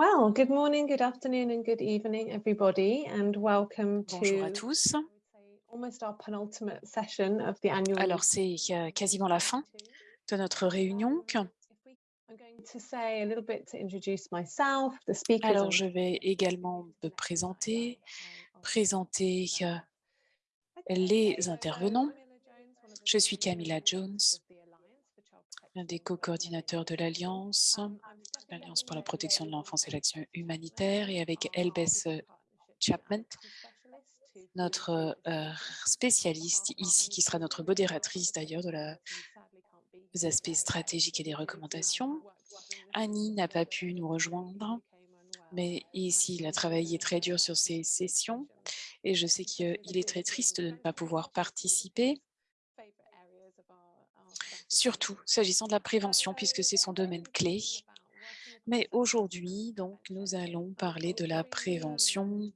Well, good morning, good afternoon and good evening, everybody, and welcome Bonjour à to tous. almost our penultimate session of the annual Alors, c'est euh, quasiment la fin de notre réunion. I'm going to say a little bit to introduce myself, the speakers. Alors, je vais également me présenter, présenter euh, les intervenants. Je suis Camilla Jones, l'un des co-coordinateurs de l'Alliance, l'Alliance pour la protection de l'enfance et l'action humanitaire, et avec Elbeth euh, Chapman, notre euh, spécialiste ici, qui sera notre modératrice d'ailleurs de la, des aspects stratégiques et des recommandations. Annie n'a pas pu nous rejoindre, mais ici, il a travaillé très dur sur ces sessions et je sais qu'il est très triste de ne pas pouvoir participer, surtout s'agissant de la prévention, puisque c'est son domaine clé. Mais aujourd'hui, donc, nous allons parler de la prévention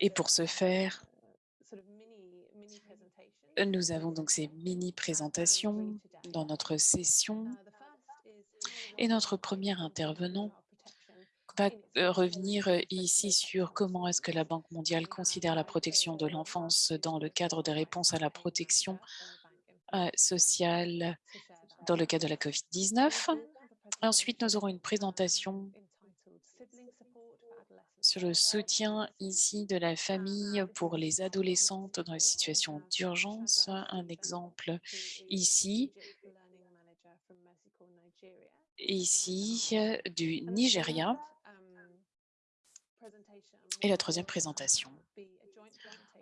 et pour ce faire, nous avons donc ces mini-présentations dans notre session et notre premier intervenant va euh, revenir euh, ici sur comment est-ce que la Banque mondiale considère la protection de l'enfance dans le cadre des réponses à la protection euh, sociale dans le cadre de la COVID-19. Ensuite, nous aurons une présentation sur le soutien ici de la famille pour les adolescentes dans les situations d'urgence. Un exemple ici, ici du Nigeria. Et la troisième présentation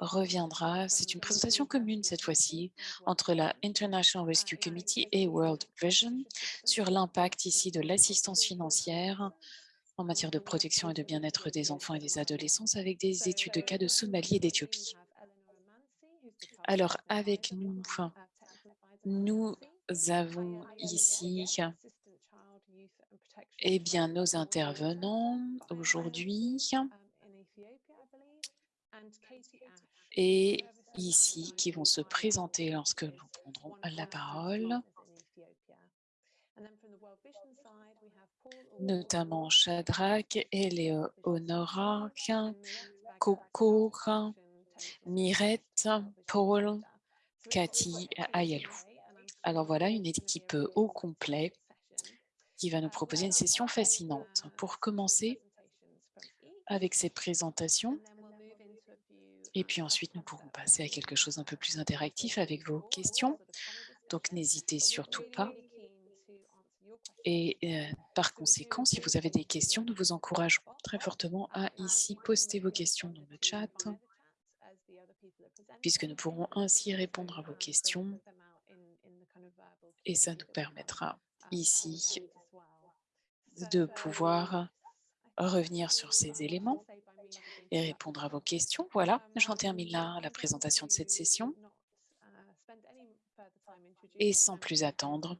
reviendra, c'est une présentation commune cette fois-ci entre la International Rescue Committee et World Vision sur l'impact ici de l'assistance financière en matière de protection et de bien-être des enfants et des adolescents avec des études de cas de Somalie et d'Éthiopie. Alors, avec nous, nous avons ici eh bien, nos intervenants aujourd'hui et ici qui vont se présenter lorsque nous prendrons la parole, notamment Shadrach, Eleonora, Coco, Mirette, Paul, Cathy, Ayalou. Alors voilà une équipe au complet qui va nous proposer une session fascinante. Pour commencer avec ces présentations, et puis ensuite nous pourrons passer à quelque chose un peu plus interactif avec vos questions. Donc n'hésitez surtout pas. Et euh, par conséquent, si vous avez des questions, nous vous encourageons très fortement à ici poster vos questions dans le chat, puisque nous pourrons ainsi répondre à vos questions. Et ça nous permettra ici de pouvoir revenir sur ces éléments et répondre à vos questions. Voilà, j'en termine là la présentation de cette session. Et sans plus attendre,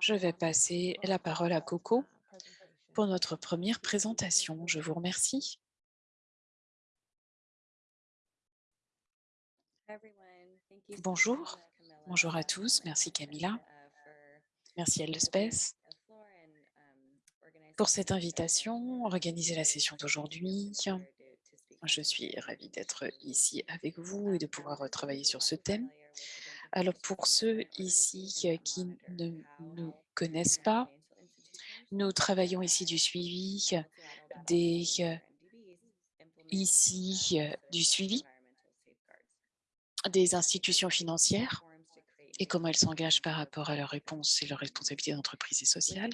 je vais passer la parole à Coco pour notre première présentation. Je vous remercie. Bonjour, bonjour à tous. Merci Camilla. Merci Elspeth pour cette invitation, organiser la session d'aujourd'hui. Je suis ravie d'être ici avec vous et de pouvoir travailler sur ce thème. Alors pour ceux ici qui ne nous connaissent pas, nous travaillons ici du suivi des ici du suivi des institutions financières et comment elles s'engagent par rapport à leurs réponses et leurs responsabilités d'entreprise et sociale.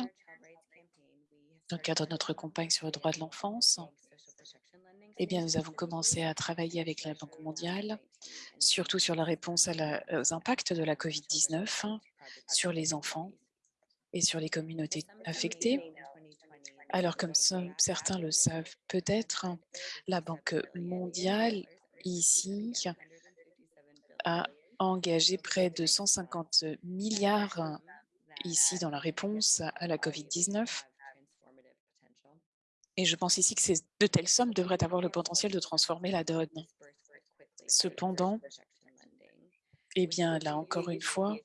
Dans le cadre de notre campagne sur le droit de l'enfance, eh bien, nous avons commencé à travailler avec la Banque mondiale, surtout sur la réponse aux impacts de la COVID-19 sur les enfants et sur les communautés affectées. Alors, comme certains le savent peut-être, la Banque mondiale, ici, a engagé près de 150 milliards ici dans la réponse à la COVID-19 et je pense ici que ces de telles sommes devraient avoir le potentiel de transformer la donne. Cependant, eh bien, là encore une fois,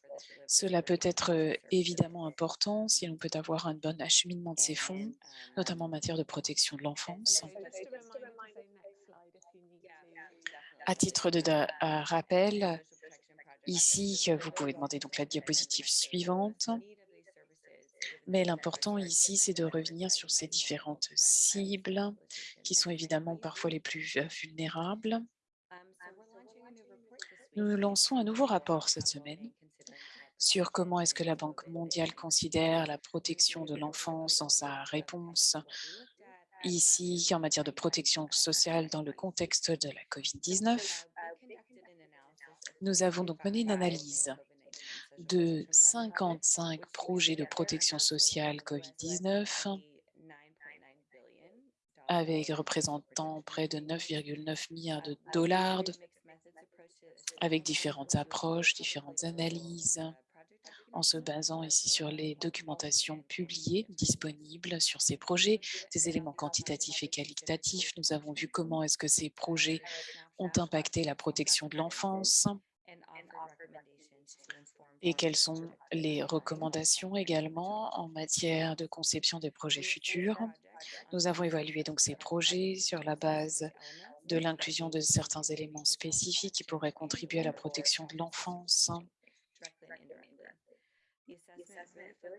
Cela peut être euh, évidemment important si l'on peut avoir un bon acheminement de ces fonds, notamment en matière de protection de l'enfance. À titre de rappel, ici, vous pouvez demander donc la diapositive suivante. Mais l'important ici, c'est de revenir sur ces différentes cibles qui sont évidemment parfois les plus vulnérables. Nous lançons un nouveau rapport cette semaine sur comment est-ce que la Banque mondiale considère la protection de l'enfance dans sa réponse ici en matière de protection sociale dans le contexte de la COVID-19. Nous avons donc mené une analyse de 55 projets de protection sociale COVID-19 avec représentant près de 9,9 milliards de dollars avec différentes approches, différentes analyses, en se basant ici sur les documentations publiées disponibles sur ces projets, des éléments quantitatifs et qualitatifs. Nous avons vu comment est-ce que ces projets ont impacté la protection de l'enfance, et quelles sont les recommandations également en matière de conception des projets futurs? Nous avons évalué donc ces projets sur la base de l'inclusion de certains éléments spécifiques qui pourraient contribuer à la protection de l'enfance.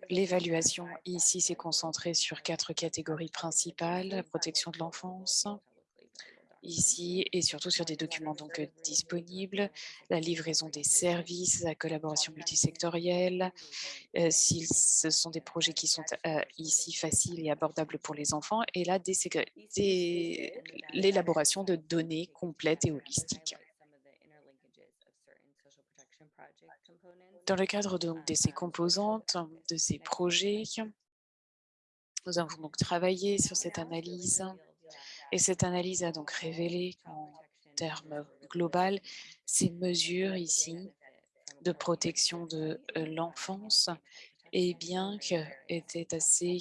L'évaluation ici s'est concentrée sur quatre catégories principales, la protection de l'enfance, ici et surtout sur des documents donc euh, disponibles, la livraison des services, la collaboration multisectorielle, euh, si ce sont des projets qui sont euh, ici faciles et abordables pour les enfants, et là l'élaboration de données complètes et holistiques. Dans le cadre donc de ces composantes, de ces projets, nous avons donc travaillé sur cette analyse et cette analyse a donc révélé qu'en termes global, ces mesures ici de protection de euh, l'enfance, et eh bien étaient assez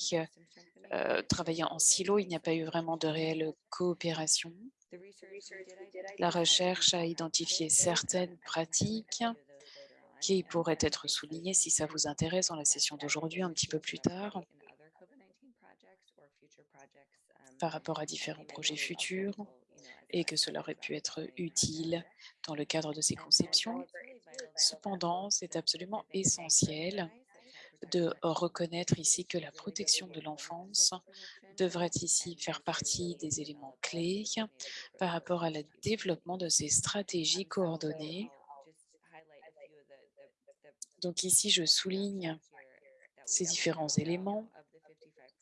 euh, travaillées en silo. Il n'y a pas eu vraiment de réelle coopération. La recherche a identifié certaines pratiques qui pourraient être soulignées si ça vous intéresse dans la session d'aujourd'hui un petit peu plus tard par rapport à différents projets futurs et que cela aurait pu être utile dans le cadre de ces conceptions. Cependant, c'est absolument essentiel de reconnaître ici que la protection de l'enfance devrait ici faire partie des éléments clés par rapport à le développement de ces stratégies coordonnées. Donc ici, je souligne ces différents éléments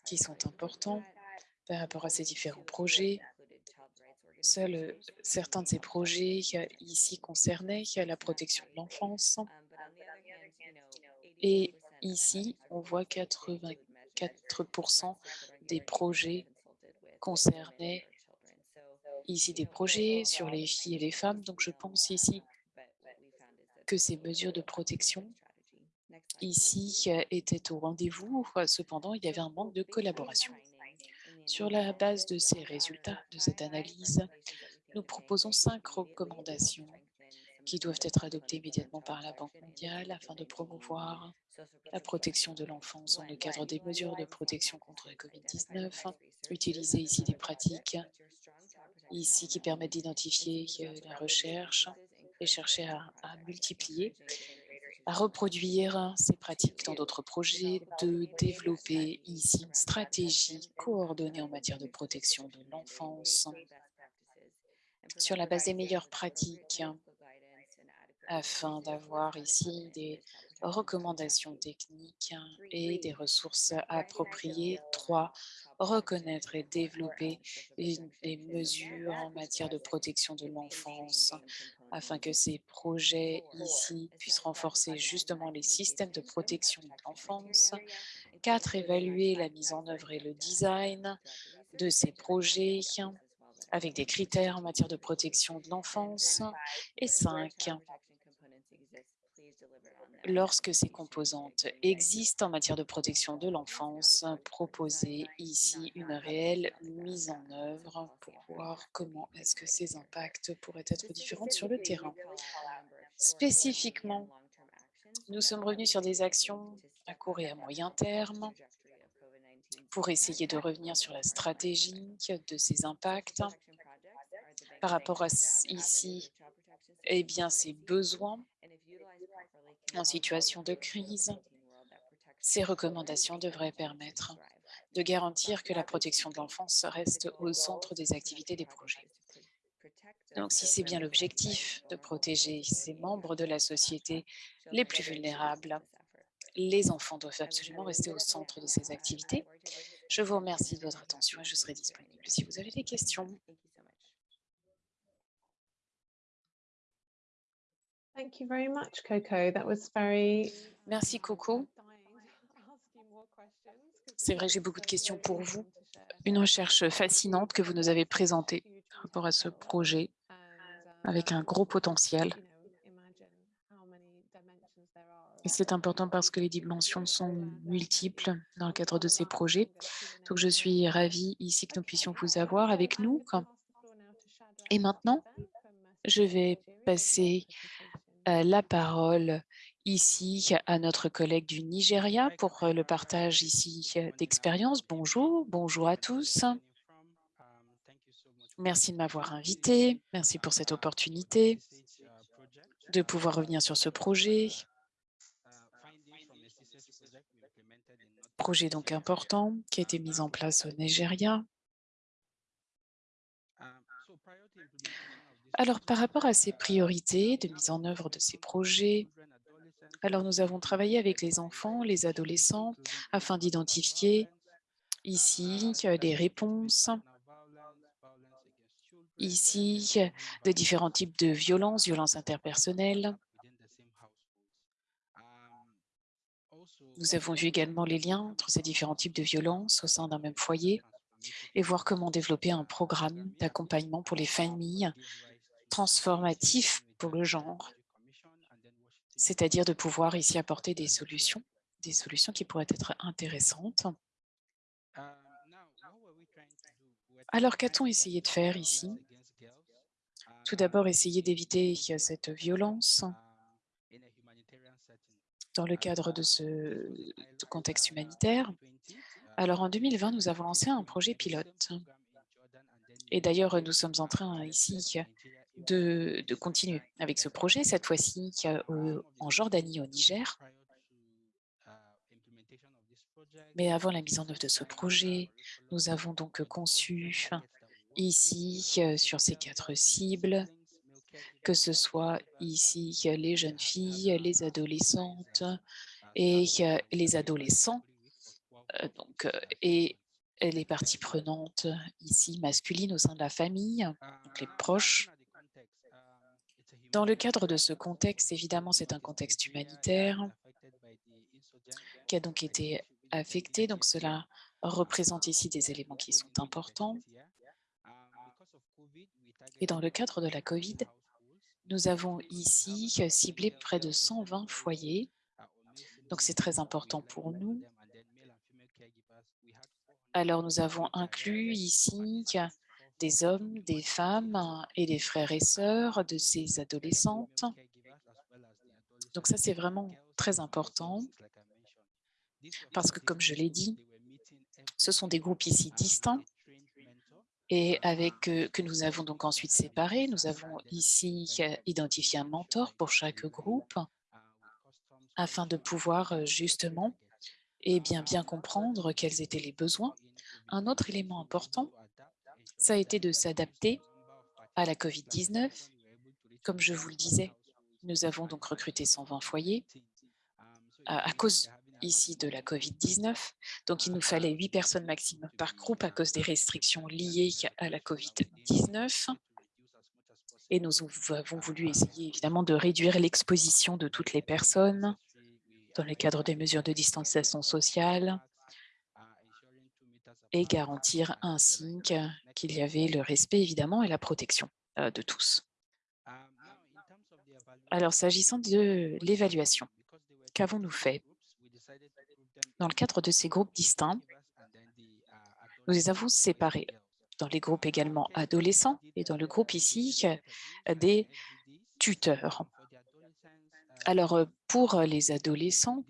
qui sont importants par rapport à ces différents projets. Seuls euh, certains de ces projets ici concernaient la protection de l'enfance. Et ici, on voit 84% des projets concernaient ici des projets sur les filles et les femmes. Donc, je pense ici que ces mesures de protection ici étaient au rendez-vous. Cependant, il y avait un manque de collaboration. Sur la base de ces résultats, de cette analyse, nous proposons cinq recommandations qui doivent être adoptées immédiatement par la Banque mondiale afin de promouvoir la protection de l'enfance dans le cadre des mesures de protection contre la COVID-19, utiliser ici des pratiques ici qui permettent d'identifier euh, la recherche et chercher à multiplier à reproduire ces pratiques dans d'autres projets, de développer ici une stratégie coordonnée en matière de protection de l'enfance sur la base des meilleures pratiques afin d'avoir ici des recommandations techniques et des ressources appropriées. Trois, reconnaître et développer les mesures en matière de protection de l'enfance afin que ces projets ici puissent renforcer justement les systèmes de protection de l'enfance. Quatre, évaluer la mise en œuvre et le design de ces projets avec des critères en matière de protection de l'enfance. Et cinq, lorsque ces composantes existent en matière de protection de l'enfance, proposer ici une réelle mise en œuvre pour voir comment est-ce que ces impacts pourraient être différents sur le terrain. Spécifiquement Nous sommes revenus sur des actions à court et à moyen terme pour essayer de revenir sur la stratégie de ces impacts par rapport à ici, eh bien, ces besoins en situation de crise. Ces recommandations devraient permettre de garantir que la protection de l'enfance reste au centre des activités des projets. Donc, si c'est bien l'objectif de protéger ces membres de la société les plus vulnérables, les enfants doivent absolument rester au centre de ces activités. Je vous remercie de votre attention et je serai disponible si vous avez des questions. Merci, Coco. C'est vrai, j'ai beaucoup de questions pour vous. Une recherche fascinante que vous nous avez présentée par rapport à ce projet avec un gros potentiel. Et c'est important parce que les dimensions sont multiples dans le cadre de ces projets. Donc, je suis ravie ici que nous puissions vous avoir avec nous. Et maintenant, je vais passer la parole ici à notre collègue du Nigeria pour euh, le partage ici euh, d'expérience. Bonjour, bonjour à tous. Merci de m'avoir invité. Merci pour cette opportunité de pouvoir revenir sur ce projet. Projet donc important qui a été mis en place au Nigeria. Alors, par rapport à ces priorités de mise en œuvre de ces projets, alors nous avons travaillé avec les enfants, les adolescents, afin d'identifier ici des réponses, ici de différents types de violences, violences interpersonnelles. Nous avons vu également les liens entre ces différents types de violences au sein d'un même foyer et voir comment développer un programme d'accompagnement pour les familles transformatif pour le genre c'est-à-dire de pouvoir ici apporter des solutions, des solutions qui pourraient être intéressantes. Alors, qu'a-t-on essayé de faire ici? Tout d'abord, essayer d'éviter cette violence dans le cadre de ce contexte humanitaire. Alors, en 2020, nous avons lancé un projet pilote. Et d'ailleurs, nous sommes en train ici de, continuer avec ce projet, cette fois-ci en Jordanie, au Niger. Mais avant la mise en œuvre de ce projet, nous avons donc conçu ici, sur ces quatre cibles, que ce soit ici les jeunes filles, les adolescentes et les adolescents, euh, donc, et les parties prenantes ici masculines au sein de la famille, donc les proches, dans le cadre de ce contexte, évidemment, c'est un contexte humanitaire qui a donc été affecté. Donc, cela représente ici des éléments qui sont importants. Et dans le cadre de la COVID, nous avons ici ciblé près de 120 foyers. Donc, c'est très important pour nous. Alors, nous avons inclus ici des hommes, des femmes et des frères et sœurs de ces adolescentes. Donc ça, c'est vraiment très important parce que, comme je l'ai dit, ce sont des groupes ici distincts et avec que nous avons donc ensuite séparés. Nous avons ici identifié un mentor pour chaque groupe afin de pouvoir justement et bien, bien comprendre quels étaient les besoins. Un autre élément important, ça a été de s'adapter à la COVID-19. Comme je vous le disais, nous avons donc recruté 120 foyers à, cause ici de la COVID-19. Donc, il nous fallait 8 personnes maximum par groupe à cause des restrictions liées à la COVID-19. Et nous avons voulu essayer évidemment de réduire l'exposition de toutes les personnes dans le cadre des mesures de distanciation sociale et garantir ainsi qu'il y avait le respect, évidemment, et la protection euh, de tous. Alors, s'agissant de l'évaluation, qu'avons-nous fait? Dans le cadre de ces groupes distincts, nous les avons séparés dans les groupes également adolescents et dans le groupe ici des tuteurs. Alors, euh, pour les adolescents,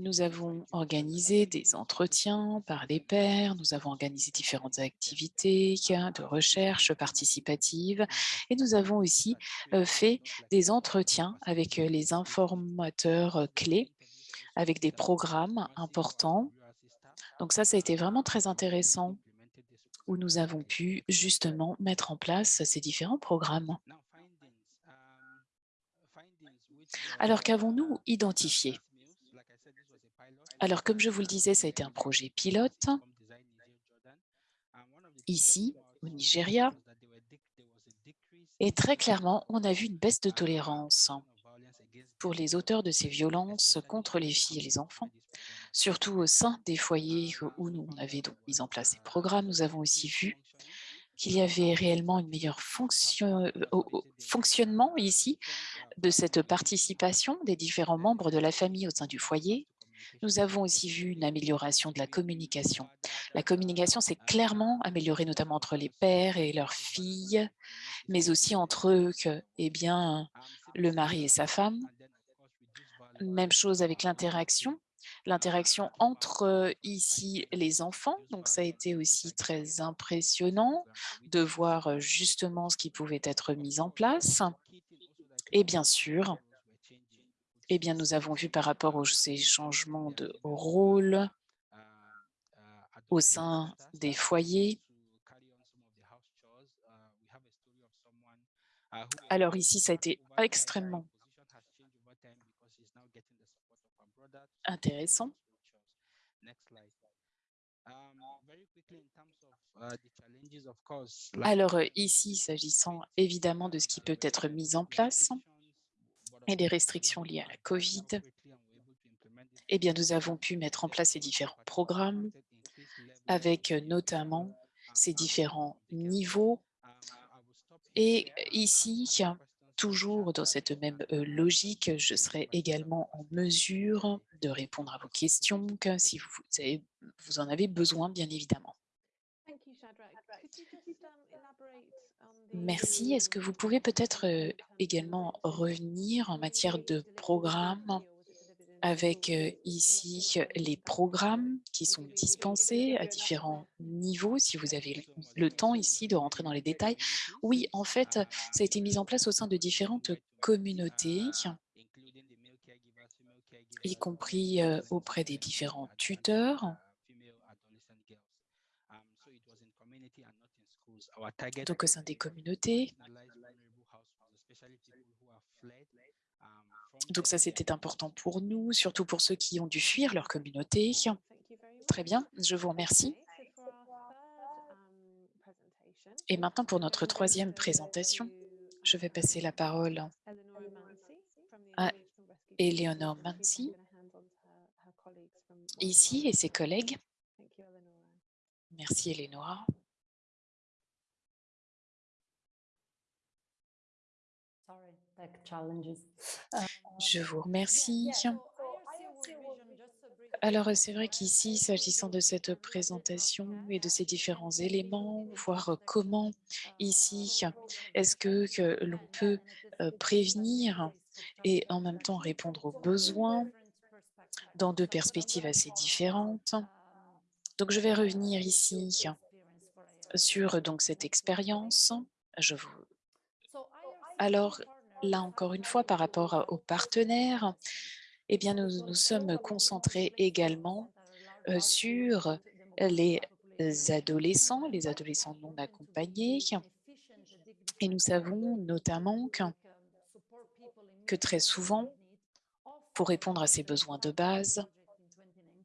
nous avons organisé des entretiens par les pairs, nous avons organisé différentes activités de recherche participative et nous avons aussi fait des entretiens avec les informateurs clés, avec des programmes importants. Donc ça, ça a été vraiment très intéressant où nous avons pu justement mettre en place ces différents programmes. Alors qu'avons-nous identifié alors, comme je vous le disais, ça a été un projet pilote. Ici, au Nigeria. Et très clairement, on a vu une baisse de tolérance pour les auteurs de ces violences contre les filles et les enfants, surtout au sein des foyers où nous on avait donc mis en place ces programmes. Nous avons aussi vu qu'il y avait réellement un meilleur fonction, fonctionnement ici de cette participation des différents membres de la famille au sein du foyer, nous avons aussi vu une amélioration de la communication. La communication s'est clairement améliorée, notamment entre les pères et leurs filles, mais aussi entre eux, eh bien, le mari et sa femme. Même chose avec l'interaction, l'interaction entre ici les enfants. Donc, ça a été aussi très impressionnant de voir justement ce qui pouvait être mis en place. Et bien sûr, eh bien, nous avons vu par rapport aux ces changements de rôle au sein des foyers. Alors ici, ça a été extrêmement intéressant. Alors ici, s'agissant évidemment de ce qui peut être mis en place, et des restrictions liées à la COVID, eh bien, nous avons pu mettre en place ces différents programmes avec euh, notamment ces différents niveaux. Et ici, toujours dans cette même euh, logique, je serai également en mesure de répondre à vos questions si vous, vous en avez besoin, bien évidemment. Merci. Est-ce que vous pouvez peut-être également revenir en matière de programme avec ici les programmes qui sont dispensés à différents niveaux, si vous avez le temps ici de rentrer dans les détails? Oui, en fait, ça a été mis en place au sein de différentes communautés, y compris auprès des différents tuteurs. Donc au sein des communautés. Donc ça, c'était important pour nous, surtout pour ceux qui ont dû fuir leur communauté. Très bien, je vous remercie. Et maintenant, pour notre troisième présentation, je vais passer la parole à Eleanor Mansi, ici, et ses collègues. Merci, Eleonora. Je vous remercie. Alors, c'est vrai qu'ici, s'agissant de cette présentation et de ces différents éléments, voir comment ici, est-ce que, que l'on peut euh, prévenir et en même temps répondre aux besoins dans deux perspectives assez différentes. Donc, je vais revenir ici sur donc, cette expérience. Je vous... Alors, là encore une fois, par rapport aux partenaires, eh bien, nous nous sommes concentrés également sur les adolescents, les adolescents non accompagnés. Et nous savons notamment que, très souvent, pour répondre à ces besoins de base,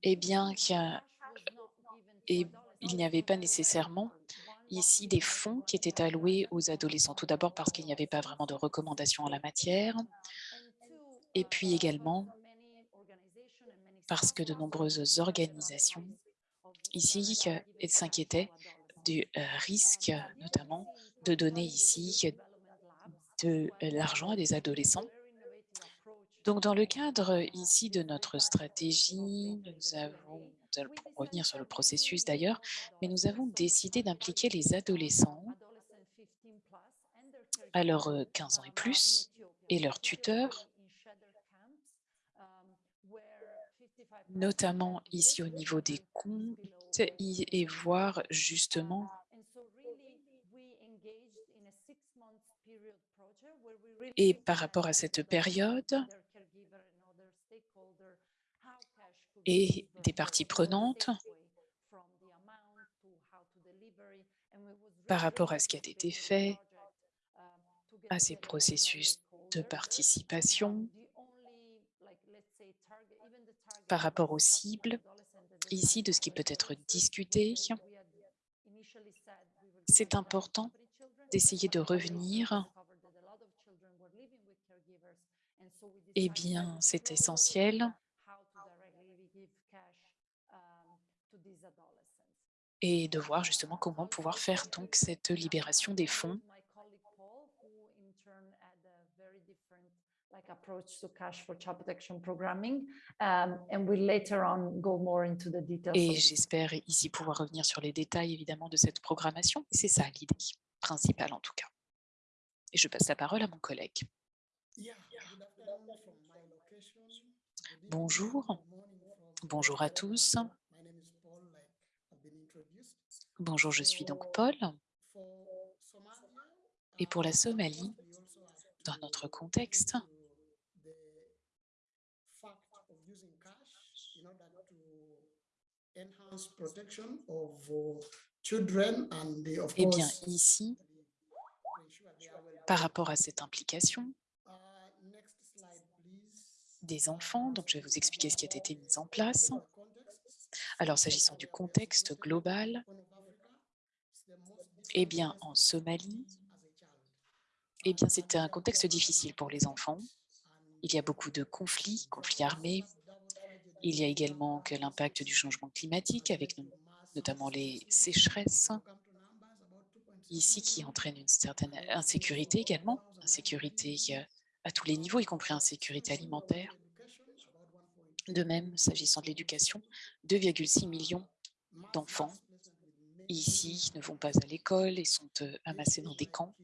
eh bien, qu'il il n'y avait pas nécessairement ici des fonds qui étaient alloués aux adolescents. Tout d'abord parce qu'il n'y avait pas vraiment de recommandations en la matière. Et puis également parce que de nombreuses organisations ici s'inquiétaient du euh, risque, notamment, de donner ici de l'argent à des adolescents. Donc, dans le cadre ici de notre stratégie, nous avons nous allons revenir sur le processus d'ailleurs, mais nous avons décidé d'impliquer les adolescents à leurs 15 euh, ans et plus et leurs tuteurs, notamment ici au niveau des comptes, et voir justement et par rapport à cette période, et des parties prenantes par rapport à ce qui a été fait, à ces processus de participation, par rapport aux cibles, ici, de ce qui peut être discuté. C'est important d'essayer de revenir eh bien, c'est essentiel. Et de voir justement comment pouvoir faire donc cette libération des fonds et j'espère ici pouvoir revenir sur les détails évidemment de cette programmation. C'est ça l'idée principale en tout cas. Et je passe la parole à mon collègue. Bonjour, bonjour à tous. Bonjour, je suis donc Paul. Et pour la Somalie, dans notre contexte, eh bien, ici, par rapport à cette implication, des enfants. Donc, je vais vous expliquer ce qui a été mis en place. Alors, s'agissant du contexte global, eh bien, en Somalie, eh bien, c'est un contexte difficile pour les enfants. Il y a beaucoup de conflits, conflits armés. Il y a également que l'impact du changement climatique, avec notamment les sécheresses, ici qui entraîne une certaine insécurité également, insécurité euh, à tous les niveaux, y compris en sécurité alimentaire. De même, s'agissant de l'éducation, 2,6 millions d'enfants ici ne vont pas à l'école et sont euh, amassés dans des camps.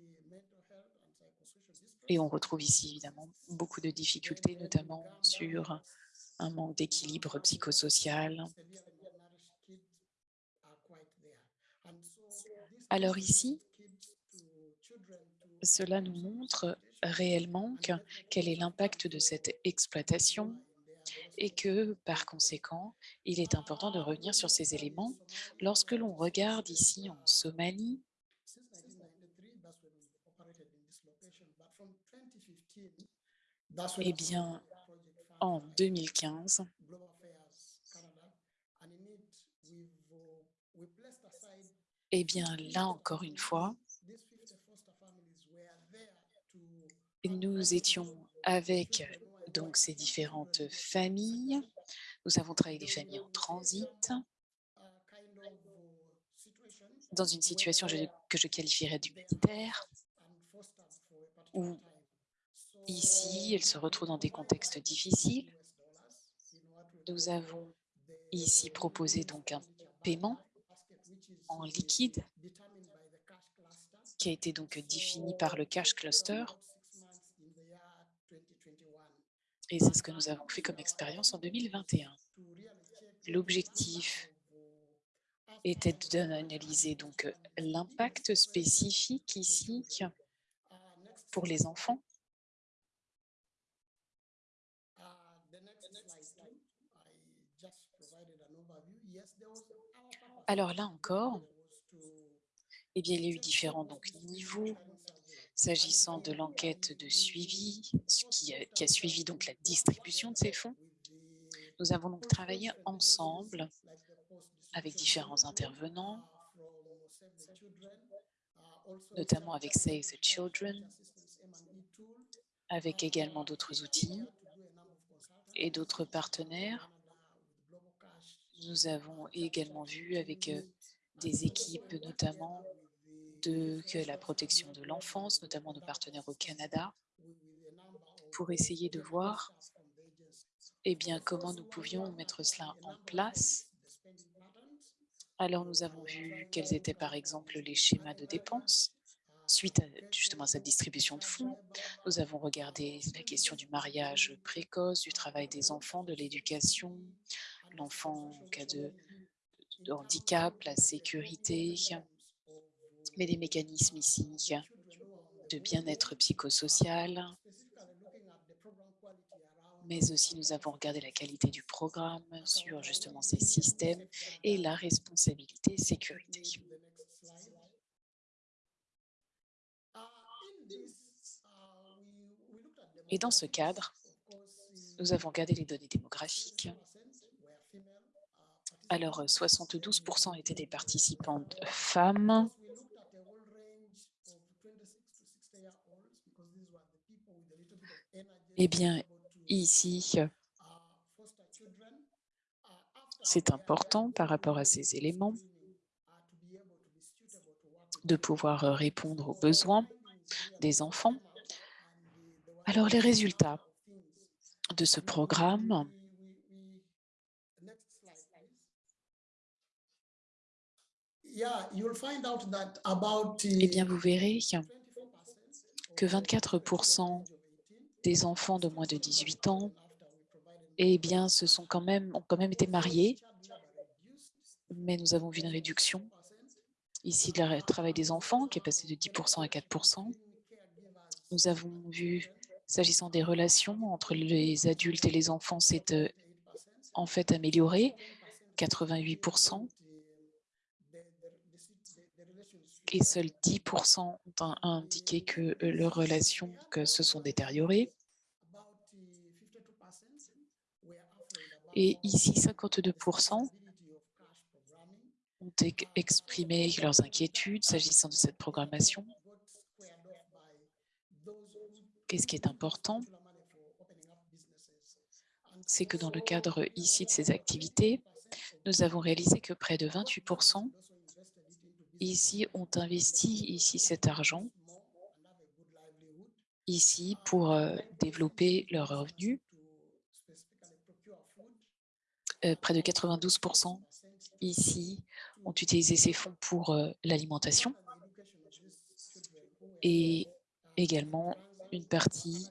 Et on retrouve ici évidemment beaucoup de difficultés, notamment sur un manque d'équilibre psychosocial. Alors ici, cela nous montre réellement quel est l'impact de cette exploitation et que, par conséquent, il est important de revenir sur ces éléments. Lorsque l'on regarde ici en Somalie, eh bien, en 2015, eh bien, là encore une fois, nous étions avec donc ces différentes familles. Nous avons travaillé des familles en transit dans une situation que je qualifierais d'humanitaire, où ici, elles se retrouvent dans des contextes difficiles. Nous avons ici proposé donc un paiement en liquide qui a été donc défini par le cash cluster Et c'est ce que nous avons fait comme expérience en 2021. L'objectif était d'analyser donc l'impact spécifique ici pour les enfants. Alors là encore, eh bien, il y a eu différents donc, niveaux S'agissant de l'enquête de suivi, qui a, qui a suivi donc la distribution de ces fonds, nous avons donc travaillé ensemble avec différents intervenants, notamment avec Save the Children, avec également d'autres outils et d'autres partenaires. Nous avons également vu avec euh, des équipes, notamment de la protection de l'enfance, notamment nos partenaires au Canada, pour essayer de voir eh bien, comment nous pouvions mettre cela en place. Alors, nous avons vu quels étaient, par exemple, les schémas de dépenses suite justement à cette distribution de fonds. Nous avons regardé la question du mariage précoce, du travail des enfants, de l'éducation, l'enfant en cas de handicap, la sécurité, mais les mécanismes ici de bien-être psychosocial, mais aussi nous avons regardé la qualité du programme sur justement ces systèmes et la responsabilité sécurité. Et dans ce cadre, nous avons regardé les données démographiques. Alors, 72% étaient des participantes femmes. Eh bien, ici, c'est important par rapport à ces éléments de pouvoir répondre aux besoins des enfants. Alors, les résultats de ce programme, eh bien, vous verrez que 24 des enfants de moins de 18 ans eh bien, se sont quand même, ont quand même été mariés, mais nous avons vu une réduction ici la travail des enfants qui est passé de 10 à 4 Nous avons vu, s'agissant des relations entre les adultes et les enfants, c'est euh, en fait amélioré, 88 et seuls 10 ont indiqué que euh, leurs relations se sont détériorées. Et ici, 52% ont exprimé leurs inquiétudes s'agissant de cette programmation. Qu'est-ce qui est important? C'est que dans le cadre ici de ces activités, nous avons réalisé que près de 28 ici ont investi ici cet argent ici pour euh, développer leurs revenus. Euh, près de 92% ici ont utilisé ces fonds pour euh, l'alimentation et également une partie,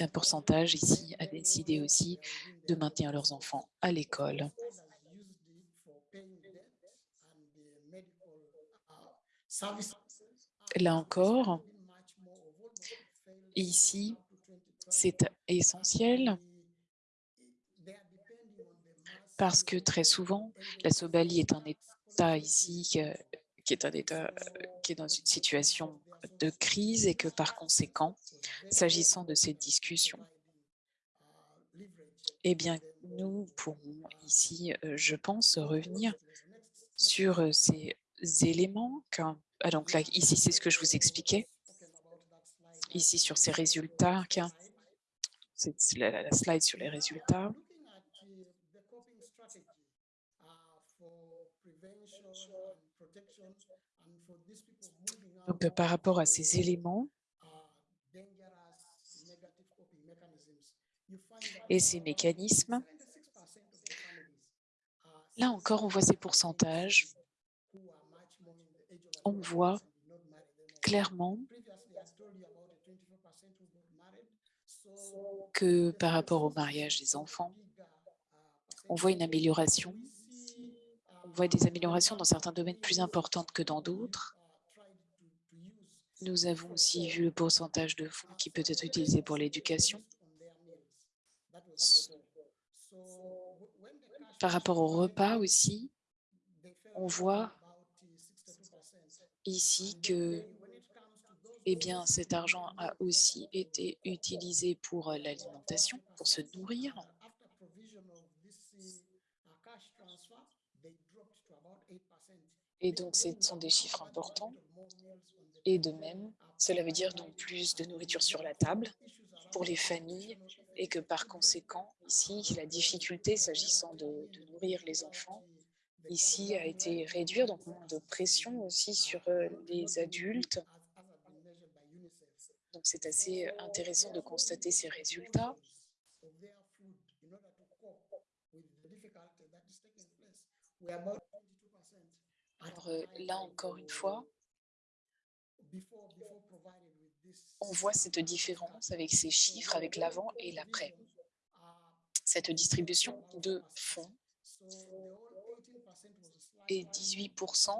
un pourcentage ici a décidé aussi de maintenir leurs enfants à l'école. Là encore, ici, c'est essentiel parce que très souvent, la Somalie est un État ici qui est un État qui est dans une situation de crise et que par conséquent, s'agissant de cette discussion, eh bien, nous pourrons ici, euh, je pense, revenir sur euh, ces éléments. Ah, donc ici, c'est ce que je vous expliquais. Ici, sur ces résultats, la slide sur les résultats. Donc, par rapport à ces éléments et ces mécanismes, là encore, on voit ces pourcentages. On voit clairement que par rapport au mariage des enfants, on voit une amélioration on voit des améliorations dans certains domaines plus importantes que dans d'autres. Nous avons aussi vu le pourcentage de fonds qui peut être utilisé pour l'éducation. Par rapport au repas aussi, on voit ici que eh bien, cet argent a aussi été utilisé pour l'alimentation, pour se nourrir. Et donc, ce sont des chiffres importants. Et de même, cela veut dire donc plus de nourriture sur la table pour les familles et que par conséquent, ici, la difficulté s'agissant de, nourrir les enfants, ici, a été réduire, donc moins de pression aussi sur euh, les adultes. Donc, c'est assez intéressant de constater ces résultats. Alors euh, là, encore une fois, on voit cette différence avec ces chiffres, avec l'avant et l'après. Cette distribution de fonds Et 18%,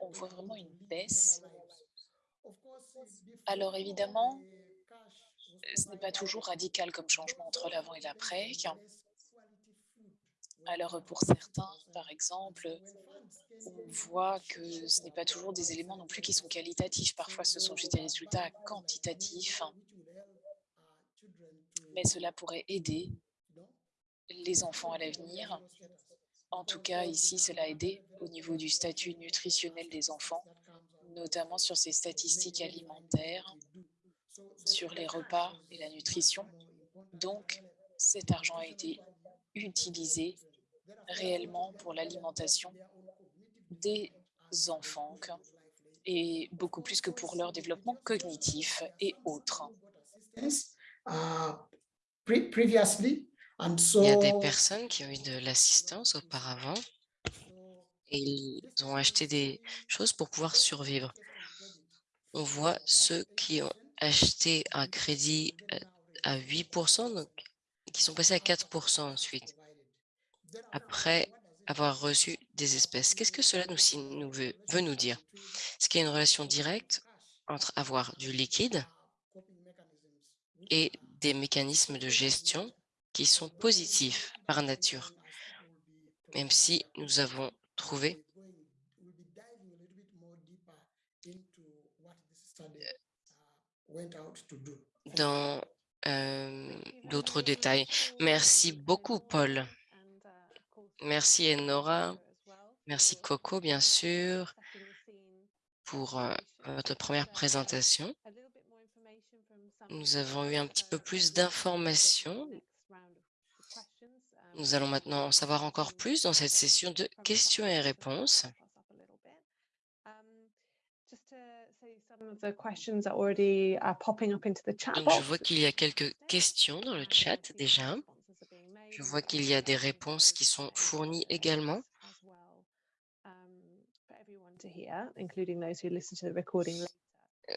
on voit vraiment une baisse. Alors évidemment, ce n'est pas toujours radical comme changement entre l'avant et l'après. Alors pour certains, par exemple, on voit que ce n'est pas toujours des éléments non plus qui sont qualitatifs. Parfois, ce sont juste des résultats quantitatifs. Mais cela pourrait aider les enfants à l'avenir. En tout cas, ici, cela a aidé au niveau du statut nutritionnel des enfants, notamment sur ces statistiques alimentaires, sur les repas et la nutrition. Donc, cet argent a été utilisé réellement pour l'alimentation des enfants et beaucoup plus que pour leur développement cognitif et autres. Il y a des personnes qui ont eu de l'assistance auparavant et ils ont acheté des choses pour pouvoir survivre. On voit ceux qui ont acheté un crédit euh, à 8%, donc, qui sont passés à 4% ensuite, après avoir reçu des espèces. Qu'est-ce que cela nous, nous veut, veut nous dire? Est-ce qu'il y a une relation directe entre avoir du liquide et des mécanismes de gestion qui sont positifs par nature, même si nous avons trouvé dans euh, d'autres détails. Merci beaucoup, Paul. Merci, Enora. Merci, Coco, bien sûr, pour euh, votre première présentation. Nous avons eu un petit peu plus d'informations. Nous allons maintenant en savoir encore plus dans cette session de questions et réponses. Donc, je vois qu'il y a quelques questions dans le chat déjà. Je vois qu'il y a des réponses qui sont fournies également.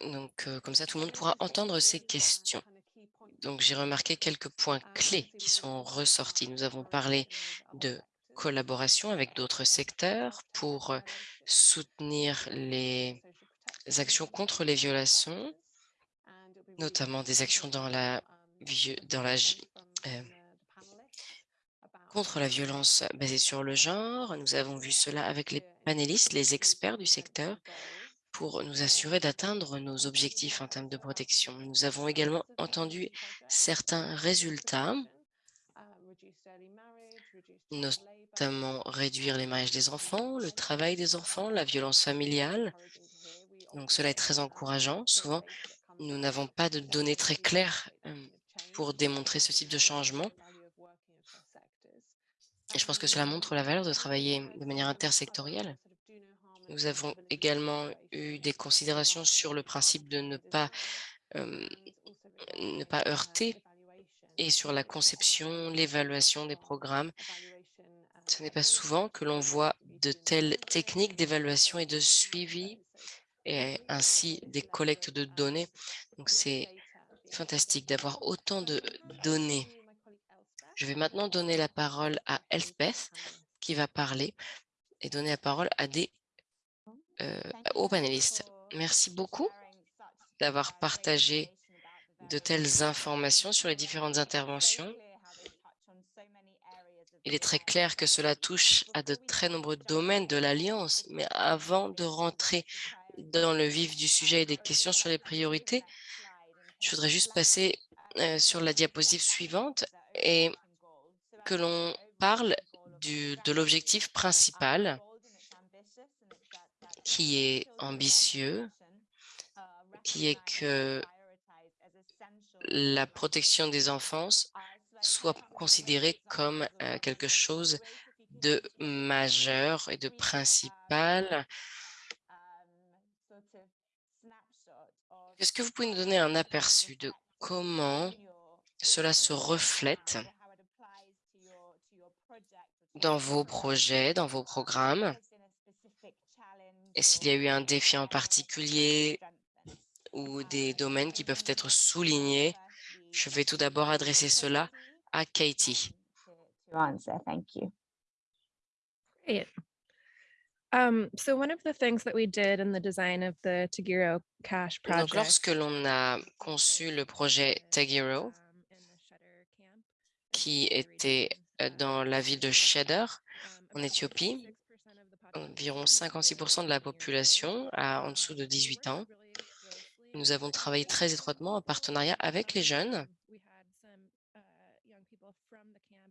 Donc, euh, comme ça, tout le monde pourra entendre ces questions. Donc, j'ai remarqué quelques points clés qui sont ressortis. Nous avons parlé de collaboration avec d'autres secteurs pour euh, soutenir les actions contre les violations, notamment des actions dans la, dans la euh, contre la violence basée sur le genre. Nous avons vu cela avec les panélistes, les experts du secteur, pour nous assurer d'atteindre nos objectifs en termes de protection. Nous avons également entendu certains résultats, notamment réduire les mariages des enfants, le travail des enfants, la violence familiale. Donc cela est très encourageant. Souvent, nous n'avons pas de données très claires euh, pour démontrer ce type de changement. Et je pense que cela montre la valeur de travailler de manière intersectorielle. Nous avons également eu des considérations sur le principe de ne pas, ne pas heurter et sur la conception, l'évaluation des programmes. Ce n'est pas souvent que l'on voit de telles techniques d'évaluation et de suivi et ainsi des collectes de données. Donc, c'est fantastique d'avoir autant de données je vais maintenant donner la parole à Elspeth qui va parler et donner la parole à des, euh, aux panélistes. Merci beaucoup d'avoir partagé de telles informations sur les différentes interventions. Il est très clair que cela touche à de très nombreux domaines de l'Alliance, mais avant de rentrer dans le vif du sujet et des questions sur les priorités, je voudrais juste passer euh, sur la diapositive suivante et que l'on parle de l'objectif principal qui est ambitieux, qui est que la protection des enfants soit considérée comme euh, quelque chose de majeur et de principal. Est-ce que vous pouvez nous donner un aperçu de comment cela se reflète dans vos projets, dans vos programmes? Et s'il y a eu un défi en particulier ou des domaines qui peuvent être soulignés, je vais tout d'abord adresser cela à Katie. Great. Um, so one of the things that we did in the design of the Tagiro Cash Donc, project. lorsque l'on a conçu le projet Tagiro, qui était euh, dans la ville de Cheddar, en Éthiopie, 56% of the environ population 56% de la population a en dessous de 18 ans. Nous avons travaillé très étroitement en partenariat avec les jeunes.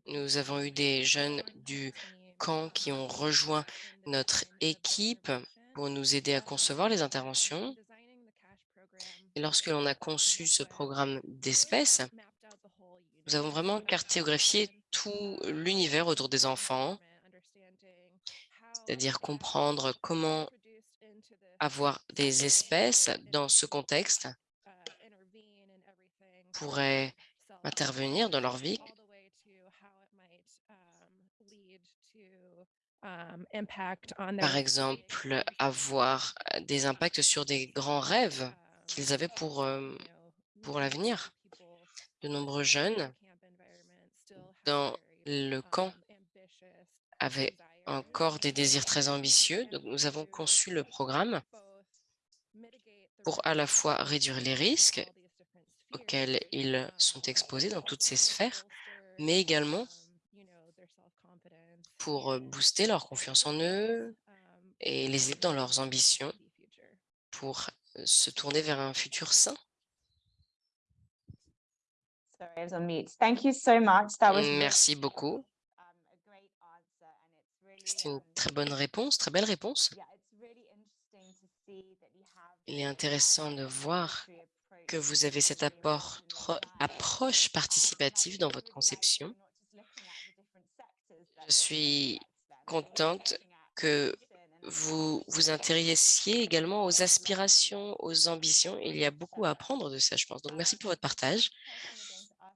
Nous avons eu des jeunes du camp qui ont rejoint notre équipe pour nous aider à concevoir les interventions. Lorsque l'on a conçu ce programme d'espèces, nous avons vraiment cartographié tout l'univers autour des enfants, c'est-à-dire comprendre comment avoir des espèces dans ce contexte pourrait intervenir dans leur vie, par exemple, avoir euh, des impacts sur des grands rêves qu'ils avaient pour, euh, pour l'avenir. De nombreux jeunes dans le camp avaient encore des désirs très ambitieux. Donc, nous avons conçu le programme pour à la fois réduire les risques auxquels ils sont exposés dans toutes ces sphères, mais également pour booster leur confiance en eux et les aider dans leurs ambitions pour se tourner vers un futur sain. Merci beaucoup. C'est une très bonne réponse, très belle réponse. Il est intéressant de voir que vous avez cette apport, approche participative dans votre conception. Je suis contente que vous vous intéressiez également aux aspirations, aux ambitions. Il y a beaucoup à apprendre de ça, je pense. Donc, merci pour votre partage.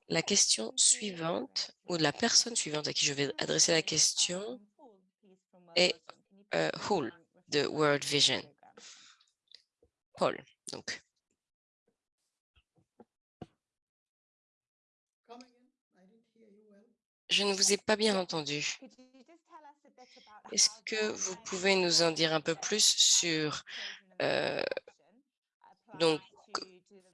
La question suivante, ou la personne suivante à qui je vais adresser la question, est euh, Hull de World Vision. Paul, donc. Je ne vous ai pas bien entendu. Est-ce que vous pouvez nous en dire un peu plus sur euh,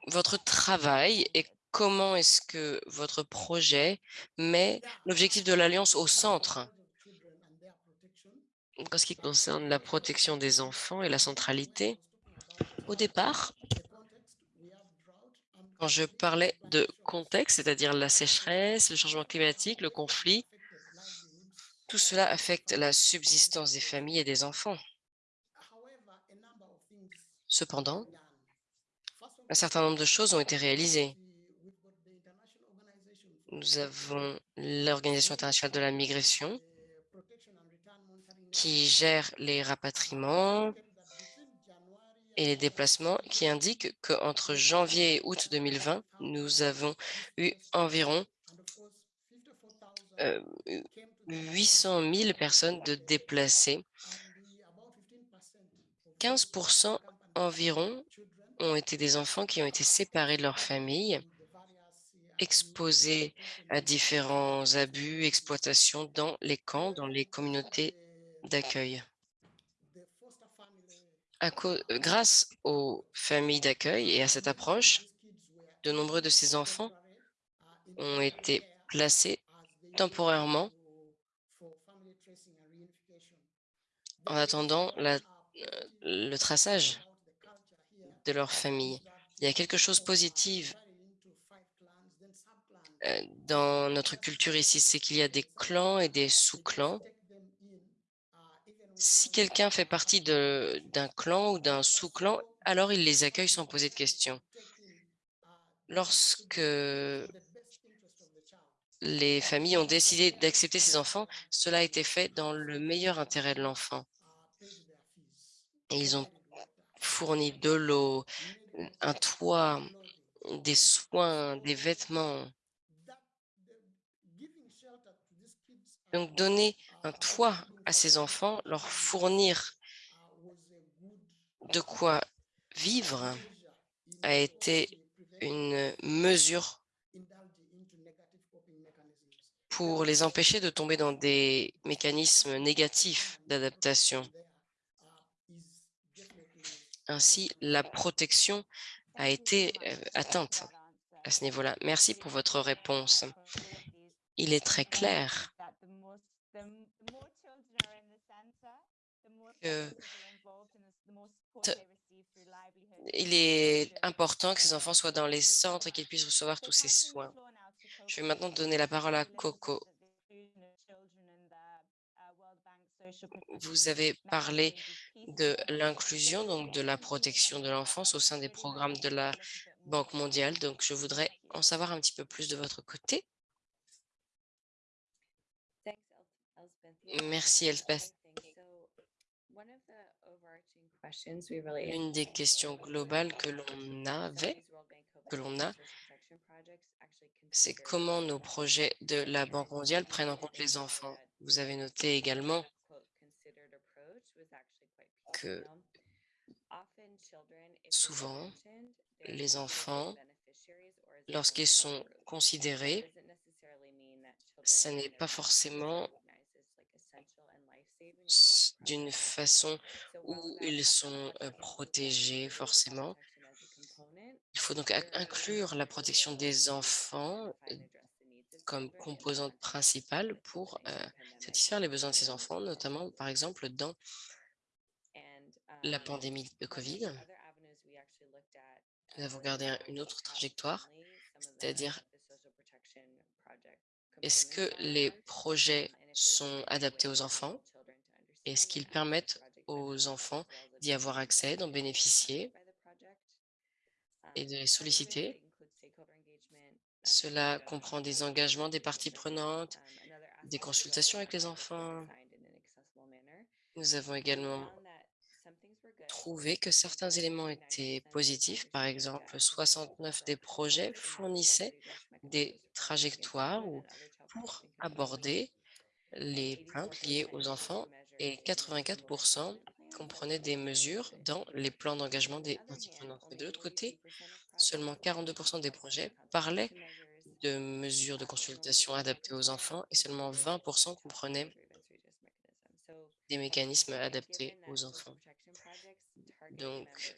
votre travail et comment est-ce que votre projet met l'objectif de l'Alliance au centre? En ce qui concerne la protection des enfants et la centralité Au départ, quand je parlais de contexte, c'est-à-dire la sécheresse, le changement climatique, le conflit, tout cela affecte la subsistance des familles et des enfants. Cependant, un certain nombre de choses ont été réalisées. Nous avons l'Organisation internationale de la migration qui gère les rapatriements, et les déplacements qui indiquent qu'entre janvier et août 2020, nous avons eu environ 800 000 personnes de déplacés. 15 environ ont été des enfants qui ont été séparés de leur famille, exposés à différents abus, exploitations dans les camps, dans les communautés d'accueil. Euh, grâce aux familles d'accueil et à cette approche, de nombreux de ces enfants ont été placés temporairement en attendant euh, le traçage de leur famille. Il y a quelque chose de positif euh, dans notre culture ici, c'est qu'il y a des clans et des sous-clans si quelqu'un fait partie d'un clan ou d'un sous-clan, alors il les accueille sans poser de questions. Lorsque les familles ont décidé d'accepter ces enfants, cela a été fait dans le meilleur intérêt de l'enfant. Ils ont fourni de l'eau, un toit, des soins, des vêtements. Donc, donner un toit à ces enfants, leur fournir de quoi vivre a été une mesure pour les empêcher de tomber dans des mécanismes négatifs d'adaptation. Ainsi, la protection a été euh, atteinte à ce niveau-là. Merci pour votre réponse. Il est très clair que il est important que ces enfants soient dans les centres et qu'ils puissent recevoir tous ces soins. Je vais maintenant donner la parole à Coco. Vous avez parlé de l'inclusion, donc de la protection de l'enfance au sein des programmes de la Banque mondiale. Donc, je voudrais en savoir un petit peu plus de votre côté. Merci, Elspeth. Une des questions globales que l'on avait, que l'on a, c'est comment nos projets de la Banque mondiale prennent en compte les enfants. Vous avez noté également que souvent, les enfants, lorsqu'ils sont considérés, ce n'est pas forcément d'une façon où ils sont protégés forcément. Il faut donc inclure la protection des enfants comme composante principale pour satisfaire les besoins de ces enfants, notamment par exemple dans la pandémie de Covid. Nous avons gardé une autre trajectoire, c'est-à-dire est-ce que les projets sont adaptés aux enfants? Est-ce qu'ils permettent aux enfants d'y avoir accès, d'en bénéficier et de les solliciter. Cela comprend des engagements des parties prenantes, des consultations avec les enfants. Nous avons également trouvé que certains éléments étaient positifs. Par exemple, 69 des projets fournissaient des trajectoires pour aborder les plaintes liées aux enfants et 84% comprenaient des mesures dans les plans d'engagement des parties prenantes. de l'autre côté, seulement 42% des projets parlaient de mesures de consultation adaptées aux enfants et seulement 20% comprenaient des mécanismes adaptés aux enfants. Donc,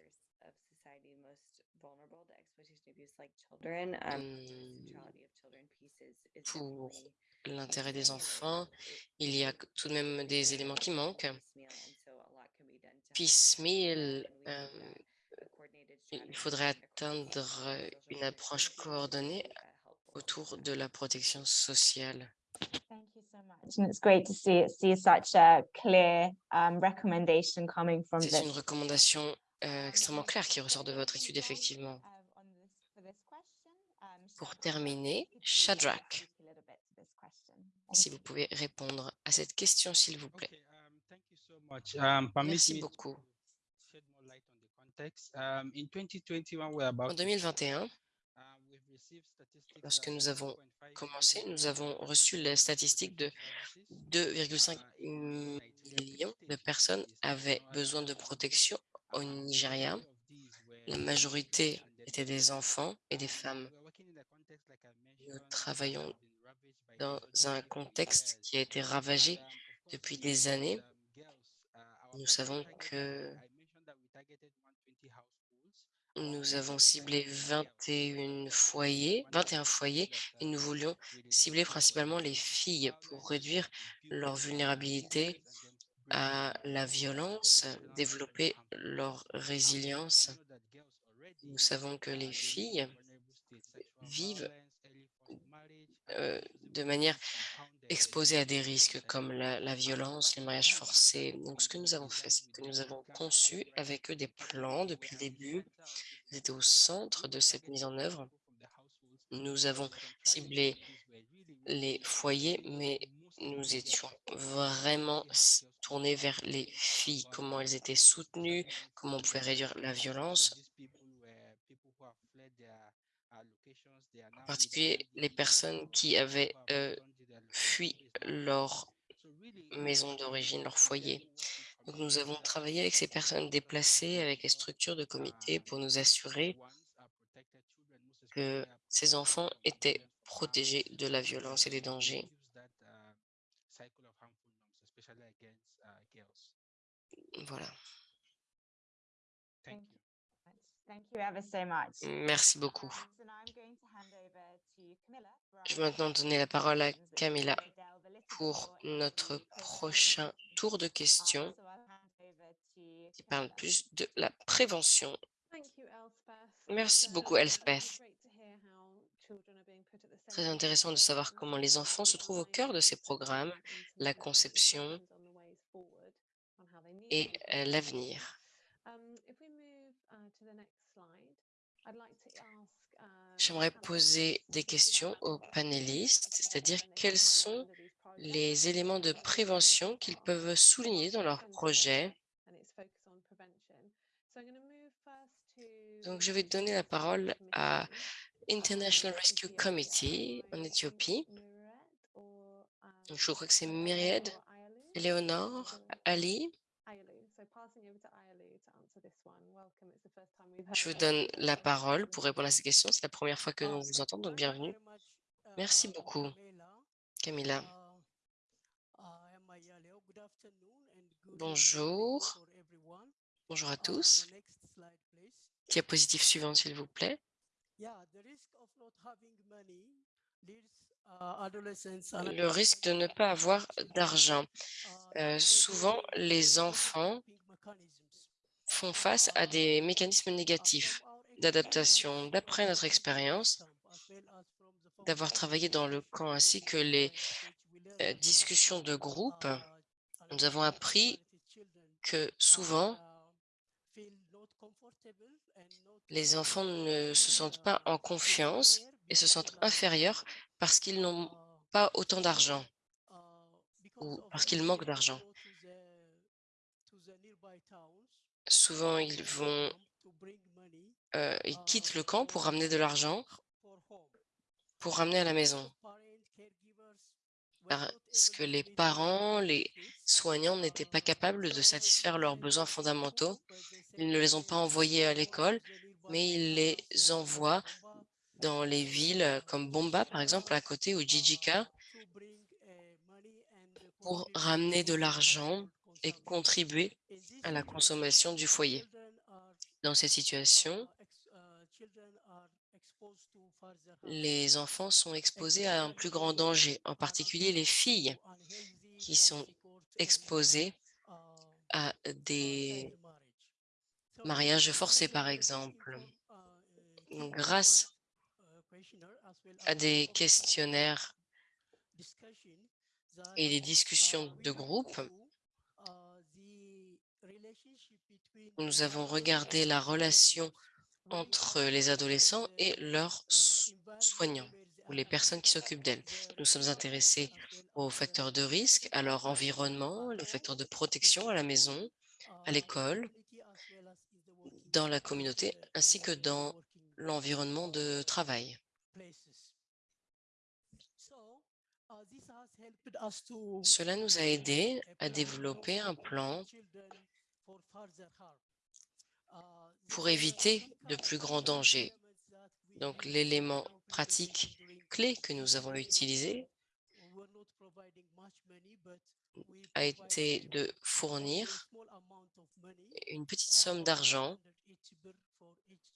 pour l'intérêt des enfants. Il y a tout de même des éléments qui manquent. Piecemeal, euh, il faudrait atteindre une approche coordonnée autour de la protection sociale. C'est une recommandation euh, extrêmement claire qui ressort de votre étude, effectivement. Pour terminer, Shadrach si vous pouvez répondre à cette question, s'il vous plaît. Um, um, Merci beaucoup. Um, en 2021, lorsque nous avons commencé, nous avons reçu les statistiques de 2,5 millions de personnes avaient besoin de protection au Nigeria. La majorité étaient des enfants et des femmes. Nous travaillons dans un contexte qui a été ravagé depuis des années. Nous savons que nous avons ciblé 21 foyers, 21 foyers et nous voulions cibler principalement les filles pour réduire leur vulnérabilité à la violence, développer leur résilience. Nous savons que les filles vivent euh, de manière exposée à des risques comme la, violence, les mariages forcés. Donc, ce que nous avons fait, c'est que nous avons conçu avec eux des plans depuis le début. Ils étaient au centre de cette mise en œuvre. Nous avons ciblé les foyers, mais nous étions vraiment tournés vers les filles, comment elles étaient soutenues, comment on pouvait réduire la violence en particulier les personnes qui avaient euh, fui leur maison d'origine, leur foyer. Donc, nous avons travaillé avec ces personnes déplacées, avec les structures de comité pour nous assurer que ces enfants étaient protégés de la violence et des dangers. Voilà. Camilla for Je vais maintenant donner la parole à Camilla pour notre prochain tour de Uh, questions qui parle plus de la prévention. Thank you, Elspeth. Merci beaucoup, um, Elspeth. Très intéressant de savoir programs comment les enfants se trouvent au cœur de ces programmes, la conception et euh, l'avenir. Um, if we move uh, to the next slide, I'd like to ask, uh, J'aimerais panelists poser des questions aux panélistes, c'est-à-dire quels sont les éléments de prévention qu'ils peuvent souligner dans leur projet. Donc, je vais donner la International parole Rescue à Committee, International Rescue Ethiopia. Committee en Éthiopie. Donc, Je crois que c'est um, Myriad, Or- Ali. Je vous donne la parole pour répondre à ces questions. C'est la première fois que Uh, nous vous thank entendons, donc bienvenue. much, Merci uh, beaucoup, Camilla. Uh, good evening Bonjour. Bonjour à Uh, tous. Diapositive suivante, s'il vous plaît. Uh, Le risque de ne pas avoir d'argent. uh, Euh, souvent, les enfants. Font face à des mécanismes négatifs d'adaptation. D'après notre expérience, d'avoir travaillé dans le camp ainsi que les euh, discussions de groupe, nous avons appris que souvent, les enfants ne se sentent pas en confiance et se sentent inférieurs parce qu'ils n'ont pas autant d'argent ou parce qu'ils manquent d'argent. Souvent, ils vont, euh, quittent le camp pour ramener de l'argent, pour ramener à la maison. Parce que les parents, les soignants n'étaient pas capables de satisfaire leurs besoins fondamentaux? Ils ne les ont pas envoyés à l'école, mais ils les envoient dans les villes comme Bomba, par exemple, à côté, ou Jijika, pour ramener de l'argent et contribuer à la consommation du foyer. Dans cette situation, les enfants sont exposés à un plus grand danger, en particulier les filles qui sont exposées à des mariages forcés, par exemple. Grâce à des questionnaires et des discussions de groupe, nous avons regardé la relation entre les adolescents et leurs so- soignants ou les personnes qui s'occupent d'elles. Nous sommes intéressés aux facteurs de risque, à leur environnement, les facteurs de protection à la maison, à l'école, dans la communauté, ainsi que dans l'environnement de travail. Cela nous a aidés à développer un plan pour éviter de plus grands dangers. Donc, l'élément pratique clé que nous avons utilisé a été de fournir une petite somme d'argent,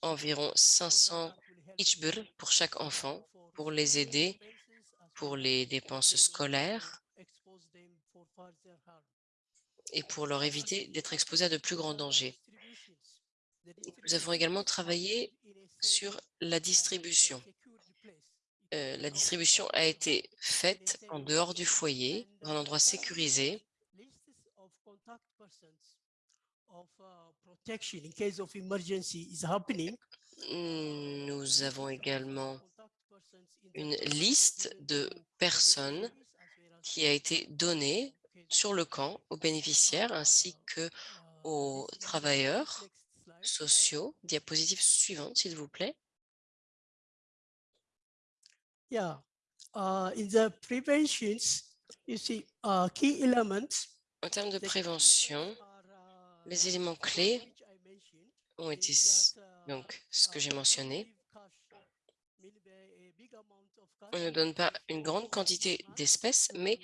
environ 500 ichbur pour chaque enfant, pour les aider pour les dépenses scolaires et pour leur éviter d'être exposés à de plus grands dangers. Nous avons également travaillé sur la distribution. Euh, la distribution a été faite en dehors du foyer, dans un endroit sécurisé. Nous avons également une liste de personnes qui a été donnée sur le camp aux bénéficiaires ainsi que aux travailleurs sociaux. Diapositive suivante, s'il vous plaît. Yeah, uh, in the preventions, you see, uh, key elements. En termes de prévention, uh, les éléments clés ont été donc ce que j'ai mentionné. On ne donne pas une grande quantité d'espèces, mais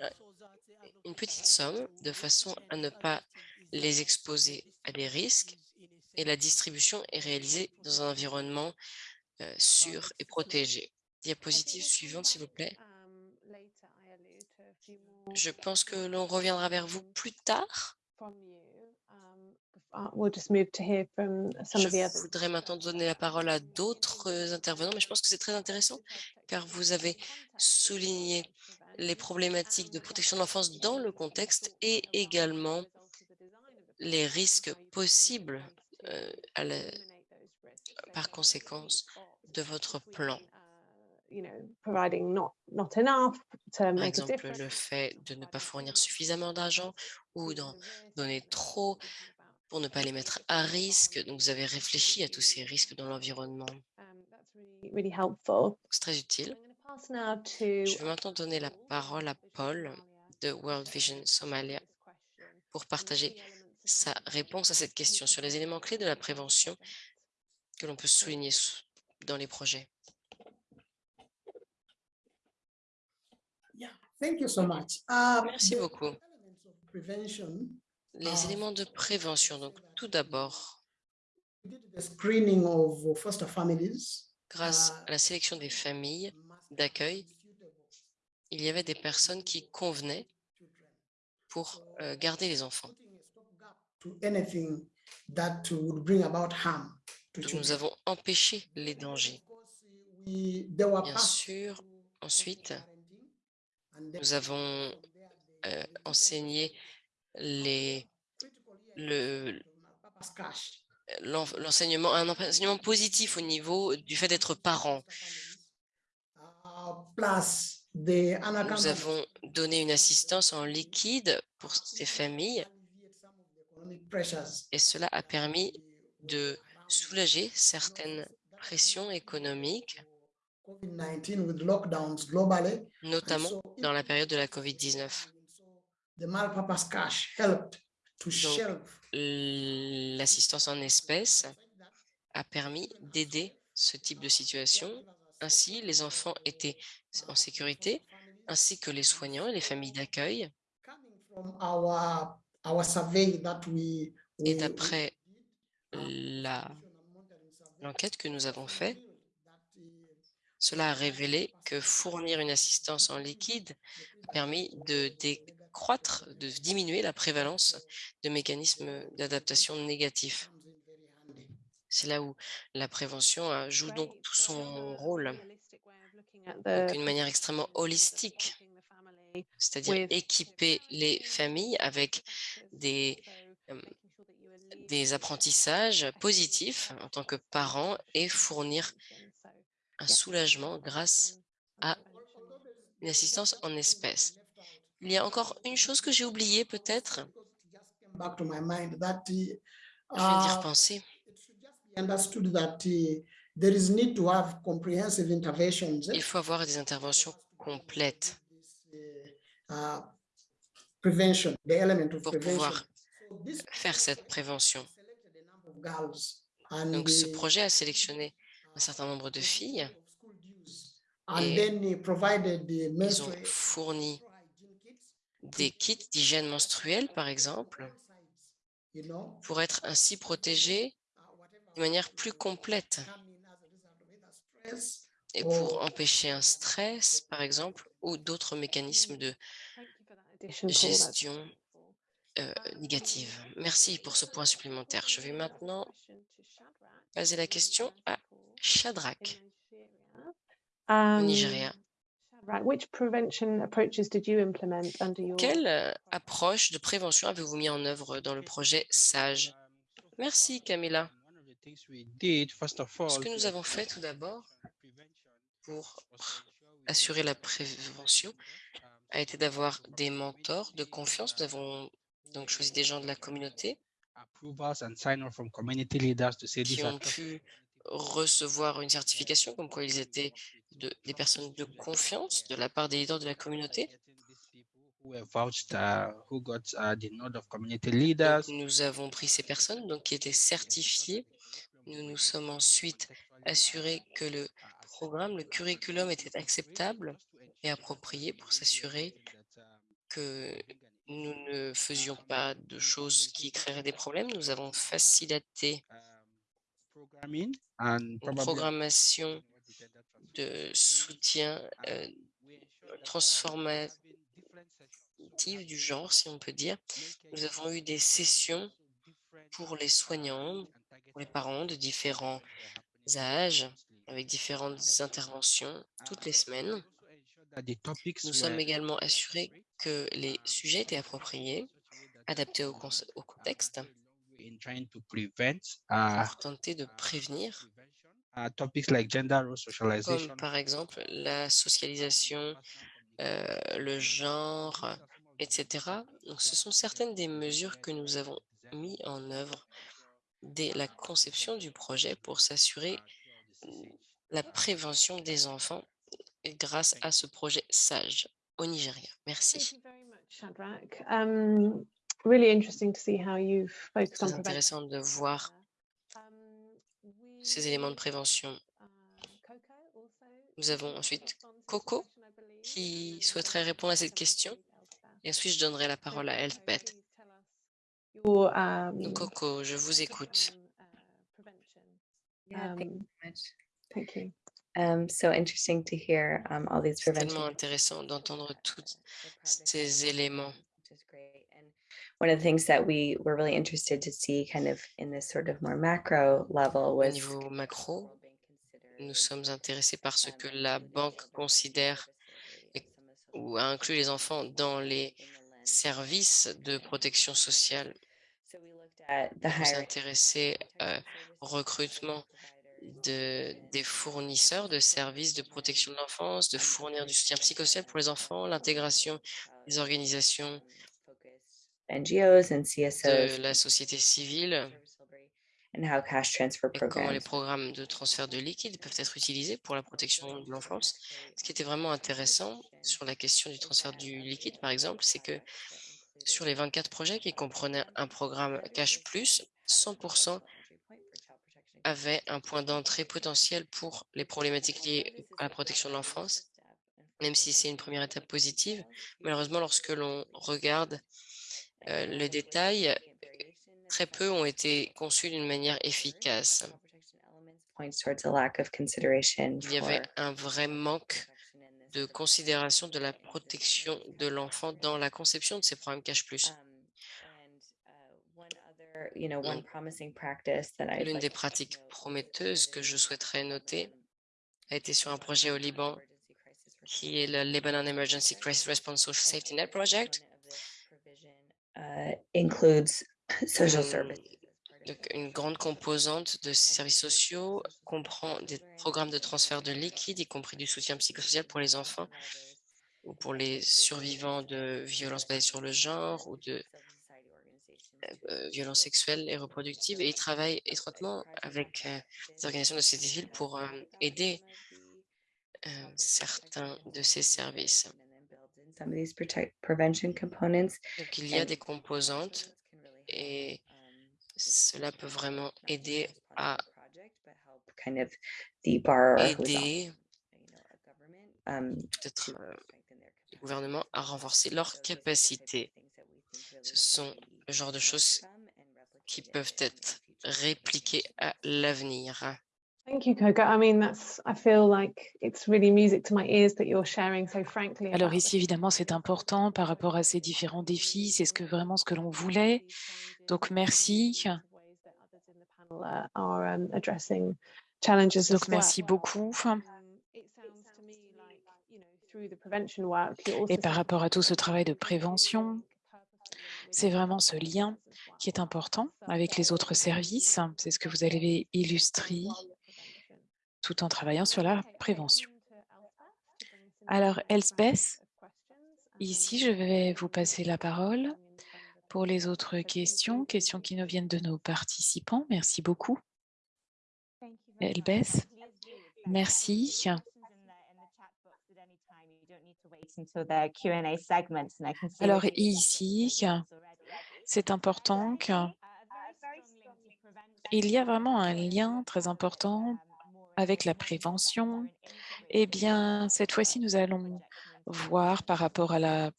uh, euh, une petite somme de façon à ne pas les exposer à des risques et la distribution est réalisée dans un environnement euh, sûr et protégé. Diapositive suivante, s'il vous plaît. Je pense que l'on reviendra vers vous plus tard. Je voudrais maintenant donner la parole à d'autres euh, intervenants, mais je pense que c'est très intéressant car vous avez souligné les problématiques de protection de l'enfance dans le contexte et également les risques possibles euh, par conséquence de votre plan. Par exemple, le fait de ne pas fournir suffisamment d'argent ou d'en donner trop pour ne pas les mettre à risque. Donc, vous avez réfléchi à tous ces risques dans l'environnement. C'est très utile. Je vais maintenant donner la parole à Paul de World Vision Somalia pour partager sa réponse à cette question sur les éléments clés de la prévention que l'on peut souligner dans les projets. Uh, Merci beaucoup. Les uh, éléments de prévention, donc tout d'abord, grâce uh, à la sélection des familles d'accueil, il y avait des personnes qui convenaient pour euh, garder les enfants. Donc, nous avons empêché les dangers. Bien sûr, ensuite, nous avons euh, enseigné les, le, l'enseignement, un enseignement positif au niveau du fait d'être parent. Nous avons donné une assistance en liquide pour ces familles et cela a permis de soulager certaines pressions économiques, notamment dans la période de la COVID-19. L'assistance en espèces a permis d'aider ce type de situation. Ainsi, les enfants étaient en sécurité, ainsi que les soignants et les familles d'accueil. Et d'après l'enquête que nous avons faite, cela a révélé que fournir une assistance en liquide a permis de décroître, de diminuer la prévalence de mécanismes d'adaptation négatifs. C'est là où la prévention joue donc tout son rôle, d'une manière extrêmement holistique, c'est-à-dire équiper les familles avec des des apprentissages positifs en tant que parents et fournir un soulagement grâce à une assistance en espèces. Il y a encore une chose que j'ai oubliée peut-être? Je vais y repenser. Il faut avoir des interventions complètes pour pouvoir faire cette prévention. Donc, ce projet a sélectionné un certain nombre de filles et ils ont fourni des kits d'hygiène menstruelle, par exemple, pour être ainsi protégés de manière plus complète et pour empêcher un stress, par exemple, ou d'autres mécanismes de gestion euh, négative. Merci pour ce point supplémentaire. Je vais maintenant poser la question à Shadrach, au Nigeria. Quelle approche de prévention avez-vous mis en œuvre dans le projet SAGE? Merci Camilla. Ce que nous avons fait tout d'abord pour assurer la prévention a été d'avoir des mentors de confiance. Nous avons donc choisi des gens de la communauté qui ont pu recevoir une certification comme quoi ils étaient de, des personnes de confiance de la part des leaders de la communauté. nous avons pris ces personnes donc, qui étaient certifiées. Nous nous sommes ensuite assurés que le programme, le curriculum était acceptable et approprié pour s'assurer que nous ne faisions pas de choses qui créeraient des problèmes. Nous avons facilité une probably programmation de soutien euh, transformatif du genre, si on peut dire. Nous avons eu des sessions pour les soignants, pour les parents de différents âges, avec différentes interventions toutes les semaines. topics Nous sommes également assurés que les sujets étaient appropriés, adaptés au, contexte, uh, pour tenter de prévenir, socialization. comme par exemple la socialisation, euh, le genre, etc. Donc, ce sont certaines des mesures que nous avons mis en œuvre dès la conception du projet pour s'assurer la prévention des enfants grâce à ce projet SAGE au Nigeria. Merci. Shadrach. Um, really interesting to see how you've focused on Très prevention. intéressant de voir Um, ces éléments de prévention. uh, Nous avons ensuite Coco qui souhaiterait répondre à cette question. Et ensuite, je donnerai la parole à your, um, Coco, je vous écoute. Prevention. Thank you Um, so. Um, interesting to hear um, all these C'est tellement prevention. intéressant d'entendre tous ces éléments. one of the things that we were really interested to see kind of in this sort of more macro level Au was niveau macro, nous sommes intéressés par ce que la banque considère et- ou a inclus les enfants dans les services de protection sociale. So we looked at the On s'est hiring intéressé euh, au recrutement de, des fournisseurs de services de protection de l'enfance, de fournir du soutien psychosocial pour les enfants, l'intégration des organisations de la société civile. And how cash transfer et comment les programmes de transfert de liquide peuvent être utilisés pour la protection de l'enfance. Ce qui était vraiment intéressant sur la question du transfert du liquide, par exemple, c'est que sur les 24 projets qui comprenaient un programme Cash Plus, 100% avaient un point d'entrée potentiel pour les problématiques liées à la protection de l'enfance, même si c'est une première étape positive. Malheureusement, lorsque l'on regarde euh, le détail, très peu ont été conçus d'une manière efficace. Il y avait un vrai manque de considération de la protection de l'enfant dans la conception de ces programmes Cash Plus. Um, and, uh, one other, you know, one Donc, promising practice that I'd L'une des pratiques prometteuses que je souhaiterais noter a été sur un projet au Liban qui est le Lebanon Emergency Crisis Response Social Safety Net Project. uh, includes social services. Donc, une grande composante de ces services sociaux comprend des programmes de transfert de liquide, y compris du soutien psychosocial pour les enfants ou pour les survivants de violences basées sur le genre ou de violences sexuelles et reproductives. Et ils travaillent étroitement avec euh, les organisations de société civile pour euh, aider euh, certains de ces services. Donc, il y a des composantes et cela peut vraiment aider à aider euh, um, euh, le gouvernement à renforcer leurs capacités. Ce sont le genre de choses qui peuvent être répliquées à l'avenir. Thank you, Coco. I mean, that's, I feel like it's really music to my ears that you're sharing so frankly. Alors ici, évidemment, c'est important par rapport à ces différents défis. C'est ce que vraiment ce que l'on voulait. Donc, merci. uh, um, Donc, merci beaucoup. Um, it sounds to me like, you know, through the prevention work, you're also Et par rapport à to tout ce travail de prévention, c'est vraiment ce lien qui est important avec les autres services. C'est ce que vous avez illustré tout en travaillant sur la prévention. Alors, Elsbeth, ici, je vais vous passer la parole pour les autres questions, questions qui nous viennent de nos participants. Merci beaucoup. Elbeth, merci. Alors ici, c'est important qu'il y a vraiment un lien très important avec la prévention. Eh bien, cette fois-ci, nous allons voir par rapport à la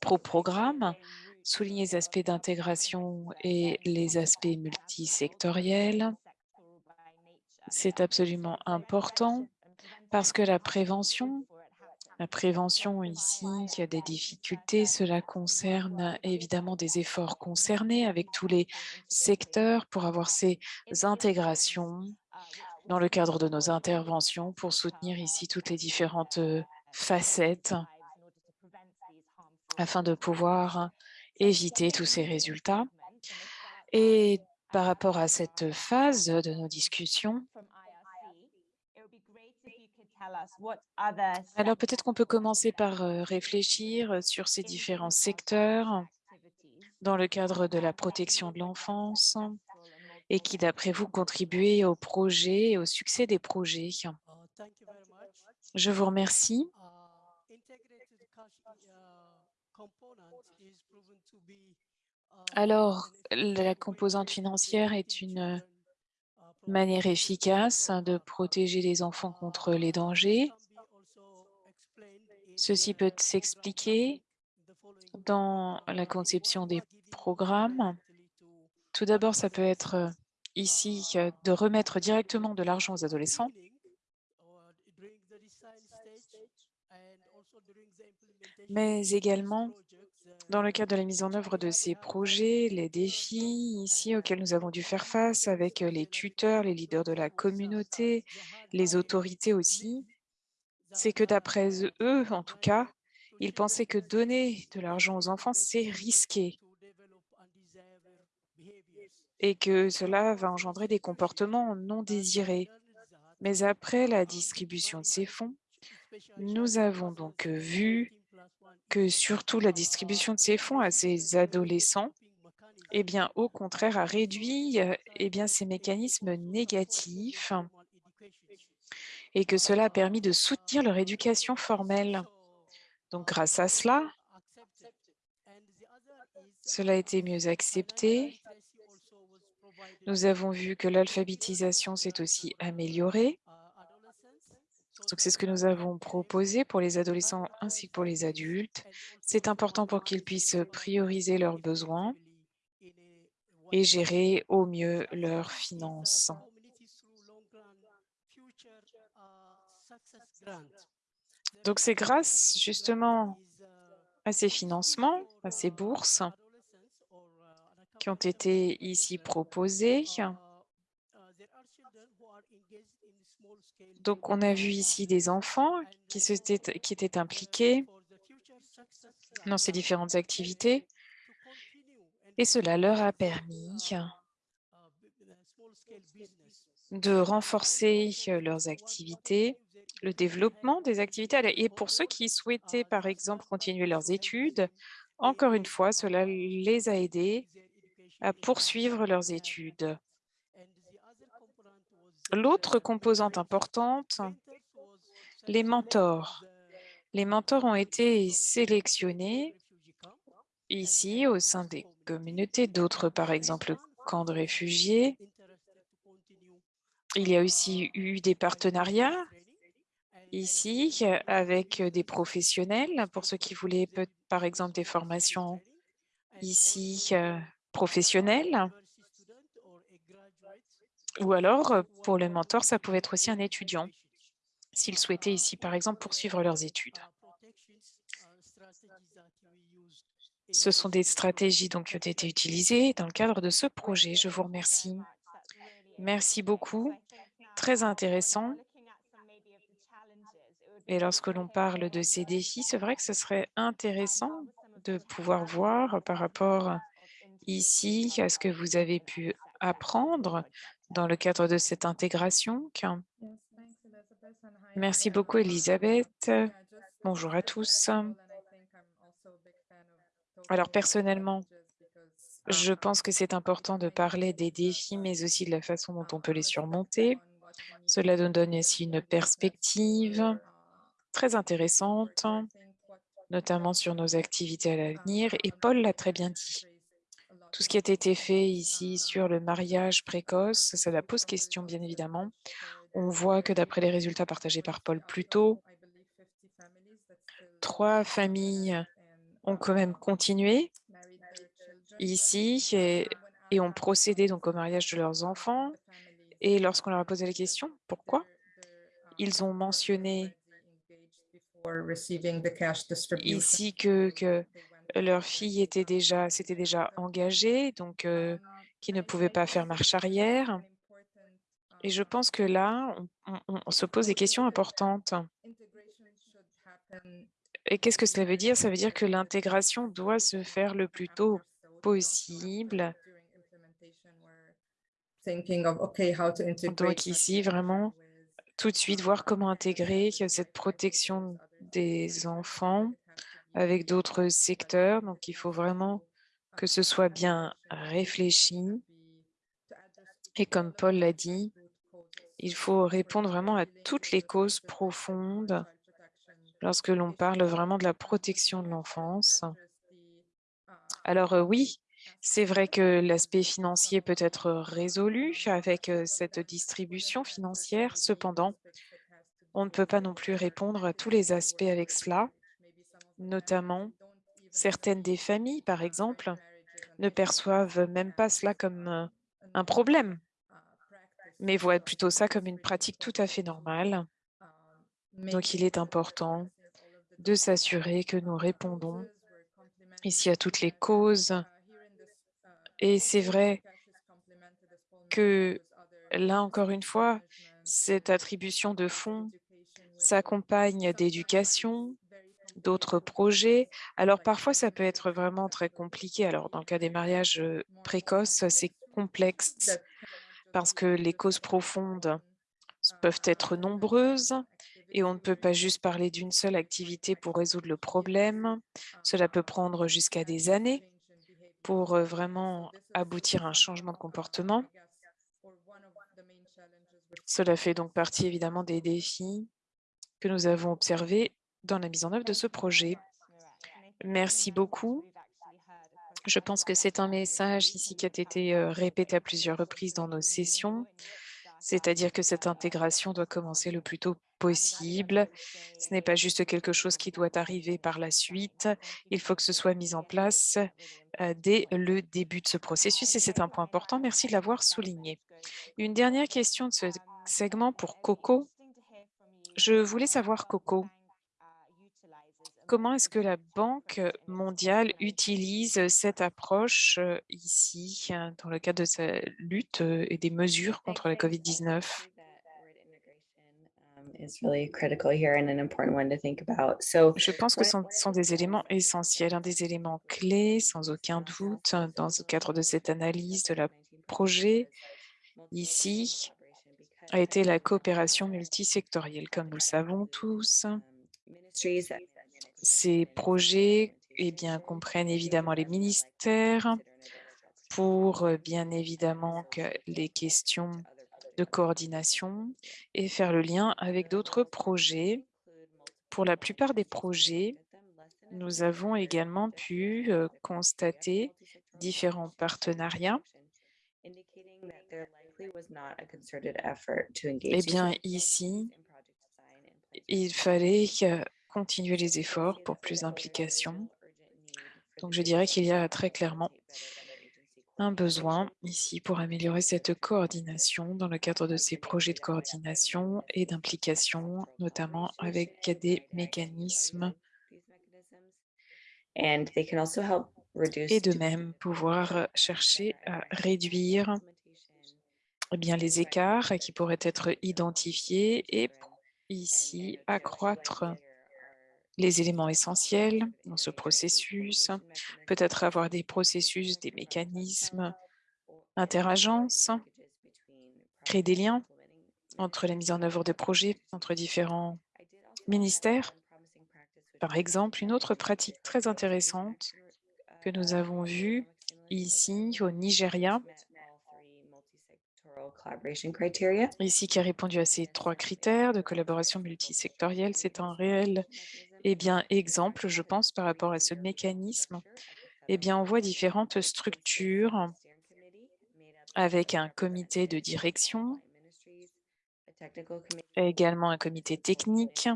pro-programme, souligner les aspects d'intégration et les aspects multisectoriels. C'est absolument important parce que la prévention, la prévention ici, il y a des difficultés, cela concerne évidemment des efforts concernés avec tous les secteurs pour avoir ces intégrations dans le cadre de nos interventions pour soutenir ici toutes les différentes facettes afin de pouvoir éviter tous ces résultats. Et par rapport à cette phase de nos discussions, alors peut-être qu'on peut commencer par réfléchir sur ces différents secteurs dans le cadre de la protection de l'enfance et qui, d'après vous, contribuent au projet et au succès des projets? Je vous remercie. Alors, la composante financière est une manière efficace de protéger les enfants contre les dangers. Ceci peut s'expliquer dans la conception des programmes. Tout d'abord, ça peut être ici de remettre directement de l'argent aux adolescents. Mais également, dans le cadre de la mise en œuvre de ces projets, les défis ici auxquels nous avons dû faire face avec les tuteurs, les leaders de la communauté, les autorités aussi, c'est que d'après eux, en tout cas, ils pensaient que donner de l'argent aux enfants, c'est risqué et que cela va engendrer des comportements non désirés. Mais après la distribution de ces fonds, nous avons donc vu que surtout la distribution de ces fonds à ces adolescents, eh bien, au contraire, a réduit eh bien, ces mécanismes négatifs et que cela a permis de soutenir leur éducation formelle. Donc, grâce à cela, cela a été mieux accepté. Nous avons vu que l'alphabétisation s'est aussi améliorée. Donc, c'est ce que nous avons proposé pour les adolescents ainsi que pour les adultes. C'est important pour qu'ils puissent prioriser leurs besoins et gérer au mieux leurs finances. Donc, c'est grâce justement à ces financements, à ces bourses qui ont été ici proposées Donc, on a vu ici des enfants qui, étaient impliqués dans ces différentes activités et cela leur a permis de renforcer leurs activités, le développement des activités. Et pour ceux qui souhaitaient, par exemple, continuer leurs études, encore une fois, cela les a aidés à poursuivre leurs études. L'autre composante importante, les mentors. Les mentors ont été sélectionnés ici au sein des communautés, d'autres par exemple camps de réfugiés. Il y a aussi eu des partenariats ici avec des professionnels pour ceux qui voulaient par exemple des formations ici euh, professionnelles. Ou alors, pour les mentors, ça pouvait être aussi un étudiant, s'ils souhaitaient ici, par exemple, poursuivre leurs études. Ce sont des stratégies donc, qui ont été utilisées dans le cadre de ce projet. Je vous remercie. Merci beaucoup. Très intéressant. Et lorsque l'on parle de ces défis, c'est vrai que ce serait intéressant de pouvoir voir par rapport ici à ce que vous avez pu apprendre dans le cadre de cette intégration. Merci beaucoup, Elisabeth. Bonjour à tous. Alors, personnellement, je pense que c'est important de parler des défis, mais aussi de la façon dont on peut les surmonter. Cela nous donne aussi une perspective très intéressante, notamment sur nos activités à l'avenir. Et Paul l'a très bien dit. Tout ce qui a été fait ici sur le mariage précoce, ça la pose question, bien évidemment. On voit que d'après les résultats partagés par Paul plus tôt, trois familles ont quand même continué ici et, et ont procédé donc au mariage de leurs enfants. Et lorsqu'on leur a posé la question, pourquoi? Ils ont mentionné ici que, que leur fille était déjà, s'était déjà engagée, donc qui ne pouvait pas faire marche arrière. Et je pense que là, on, on- se pose des questions importantes. Et qu'est-ce que cela veut dire? Ça veut dire que l'intégration doit se faire le plus tôt possible. Donc ici, vraiment, tout de suite, voir comment intégrer cette protection des enfants avec d'autres secteurs. Donc, il faut vraiment que ce soit bien réfléchi. Et comme Paul l'a dit, il faut répondre vraiment à toutes les causes profondes lorsque l'on parle vraiment de la protection de l'enfance. Alors euh, oui, c'est vrai que l'aspect financier peut être résolu avec euh, cette distribution financière. Cependant, on ne peut pas non plus répondre à tous les aspects avec cela, notamment certaines des familles, par exemple, ne perçoivent même pas cela comme euh, un problème, mais voient plutôt ça comme une pratique tout à fait normale. Donc, il est important de s'assurer que nous répondons ici à toutes les causes. Et c'est vrai que là, encore une fois, cette attribution de fonds s'accompagne d'éducation, d'autres projets. Alors parfois, ça peut être vraiment très compliqué. Alors dans le cas des mariages précoces, c'est complexe parce que les causes profondes peuvent être nombreuses et on ne peut pas juste parler d'une seule activité pour résoudre le problème. Cela peut prendre jusqu'à des années pour vraiment aboutir à un changement de comportement. Cela fait donc partie évidemment des défis que nous avons observés dans la mise en œuvre de ce projet. Merci beaucoup. Je pense que c'est un message ici qui a été euh, répété à plusieurs reprises dans nos sessions, c'est-à-dire que cette intégration doit commencer le plus tôt possible. Ce n'est pas juste quelque chose qui doit arriver par la suite. Il faut que ce soit mis en place euh, dès le début de ce processus et c'est un point important. Merci de l'avoir souligné. Une dernière question de ce segment pour Coco. Je voulais savoir, Coco, comment est-ce que la Banque mondiale utilise cette approche euh, ici euh, dans le cadre de sa lutte euh, et des mesures contre la COVID-19 Je pense que ce sont, sont des éléments essentiels, un des éléments clés, sans aucun doute, dans le cadre de cette analyse de la projet ici, a été la coopération multisectorielle, comme nous le savons tous. Ces projets eh bien, comprennent évidemment les ministères pour euh, bien évidemment que les questions de coordination et faire le lien avec d'autres projets. Pour la plupart des projets, nous avons également pu euh, constater différents partenariats. Eh bien, ici, il fallait continuer les efforts pour plus d'implication. Donc, je dirais qu'il y a très clairement un besoin ici pour améliorer cette coordination dans le cadre de ces projets de coordination et d'implication, notamment avec des mécanismes et de même pouvoir chercher à réduire eh bien, les écarts qui pourraient être identifiés et ici accroître les éléments essentiels dans ce processus, peut-être avoir des processus, des mécanismes interagences, créer des liens entre la mise en œuvre des projets, entre différents ministères. Par exemple, une autre pratique très intéressante que nous avons vue ici au Nigeria, ici qui a répondu à ces trois critères de collaboration multisectorielle, c'est un réel eh bien, exemple, je pense, par rapport à ce mécanisme, eh bien, on voit différentes structures avec un comité de direction, également un comité technique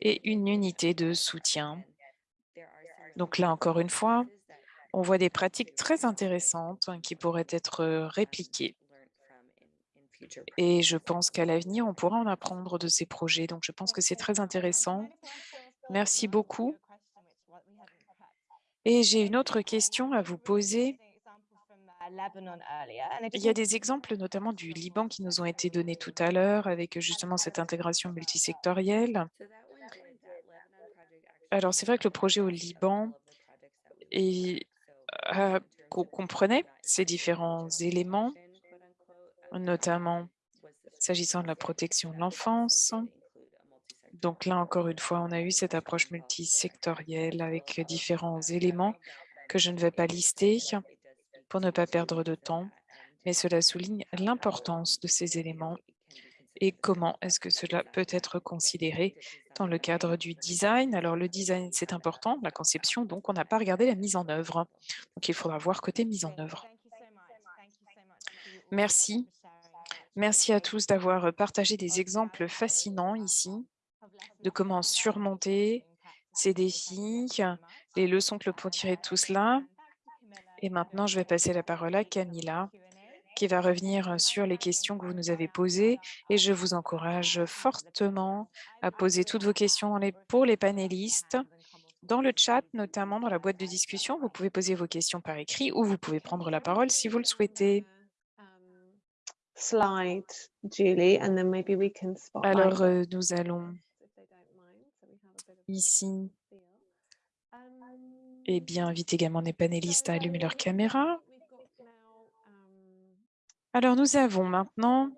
et une unité de soutien. Donc là, encore une fois, on voit des pratiques très intéressantes qui pourraient être répliquées. Et je pense qu'à l'avenir, on pourra en apprendre de ces projets. Donc, je pense que c'est très intéressant. Merci beaucoup. Et j'ai une autre question à vous poser. Il y a des exemples notamment du Liban qui nous ont été donnés tout à l'heure avec justement cette intégration multisectorielle. Alors, c'est vrai que le projet au Liban et, comprenait ces différents éléments, notamment s'agissant de la protection de l'enfance. Donc là, encore une fois, on a eu cette approche multisectorielle avec différents éléments que je ne vais pas lister pour ne pas perdre de temps, mais cela souligne l'importance de ces éléments et comment est-ce que cela peut être considéré dans le cadre du design. Alors, le design, c'est important, la conception, donc on n'a pas regardé la mise en œuvre. Donc, il faudra voir côté mise en œuvre. Merci. Merci à tous d'avoir partagé des exemples fascinants ici de comment surmonter ces défis, les leçons que l'on peut tirer de tout cela. Et maintenant, je vais passer la parole à Camilla, qui va revenir sur les questions que vous nous avez posées. Et je vous encourage fortement à poser toutes vos questions pour les panélistes. Dans le chat, notamment dans la boîte de discussion, vous pouvez poser vos questions par écrit ou vous pouvez prendre la parole si vous le souhaitez. Slide, Julie, and then maybe we can Alors, euh, nous allons ici et bien, invite également les panélistes à allumer leur caméra. Alors, nous avons maintenant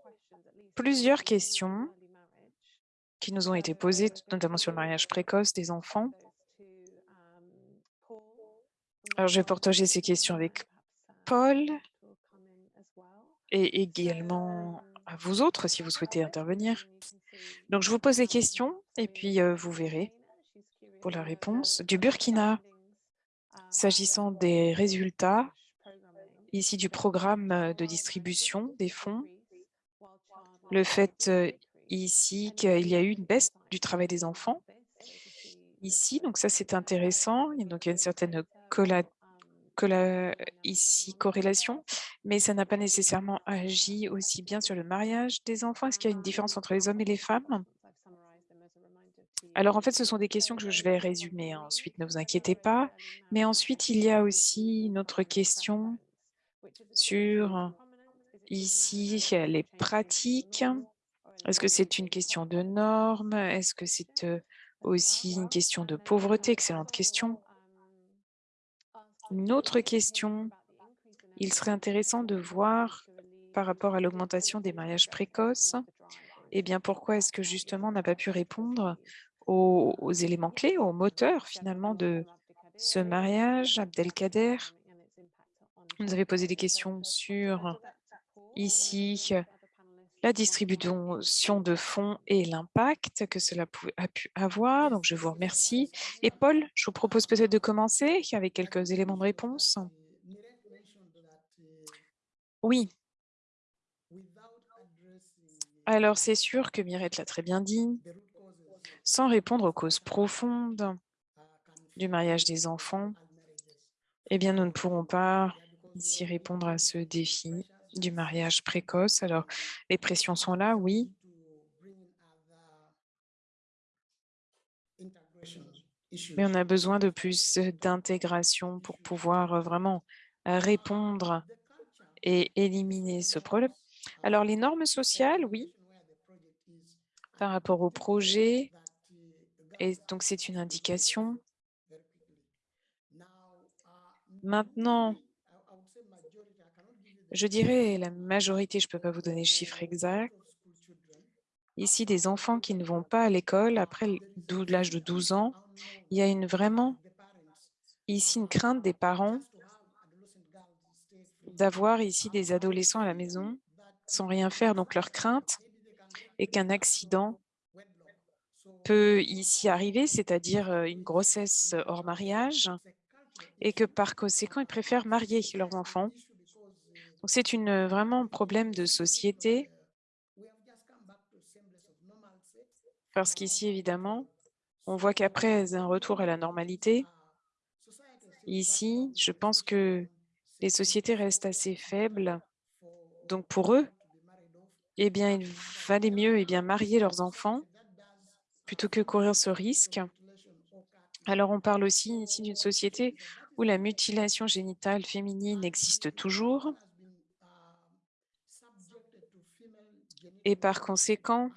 plusieurs questions qui nous ont été posées, notamment sur le mariage précoce des enfants. Alors, je vais partager ces questions avec Paul et également à vous autres si vous souhaitez intervenir. Donc, je vous pose les questions et puis vous verrez pour la réponse. Du Burkina, s'agissant des résultats ici du programme de distribution des fonds, le fait ici qu'il y a eu une baisse du travail des enfants ici, donc ça c'est intéressant, donc il y a une certaine ici corrélation, mais ça n'a pas nécessairement agi aussi bien sur le mariage des enfants. Est-ce qu'il y a une différence entre les hommes et les femmes? Alors, en fait, ce sont des questions que je vais résumer ensuite, ne vous inquiétez pas. Mais ensuite, il y a aussi une autre question sur ici les pratiques. Est-ce que c'est une question de normes? Est-ce que c'est aussi une question de pauvreté? Excellente question. Une autre question, il serait intéressant de voir par rapport à l'augmentation des mariages précoces, eh bien, pourquoi est-ce que justement on n'a pas pu répondre aux, éléments clés, aux moteurs finalement de ce mariage, Abdelkader? Vous avez posé des questions sur ici la distribution de fonds et l'impact que cela a pu avoir. Donc, je vous remercie. Et Paul, je vous propose peut-être de commencer avec quelques éléments de réponse. Oui. Alors, c'est sûr que Mirette l'a très bien dit sans répondre aux causes profondes du mariage des enfants, eh bien, nous ne pourrons pas ici répondre à ce défi du mariage précoce. Alors, les pressions sont là, oui. Mais on a besoin de plus d'intégration pour pouvoir vraiment répondre et éliminer ce problème. Alors, les normes sociales, oui, par rapport au projet, et donc, c'est une indication. Maintenant, je dirais la majorité, je ne peux pas vous donner le chiffre exact. Ici, des enfants qui ne vont pas à l'école après l'âge de 12 ans, il y a une, vraiment ici une crainte des parents d'avoir ici des adolescents à la maison sans rien faire. Donc, leur crainte est qu'un accident peut ici arriver, c'est-à-dire une grossesse hors mariage, et que par conséquent, ils préfèrent marier leurs enfants. C'est vraiment un problème de société, parce qu'ici, évidemment, on voit qu'après un retour à la normalité, ici, je pense que les sociétés restent assez faibles. Donc pour eux, eh bien, il valait mieux eh bien, marier leurs enfants plutôt que courir ce risque. Alors, on parle aussi ici d'une société où la mutilation génitale féminine existe toujours. Et par conséquent,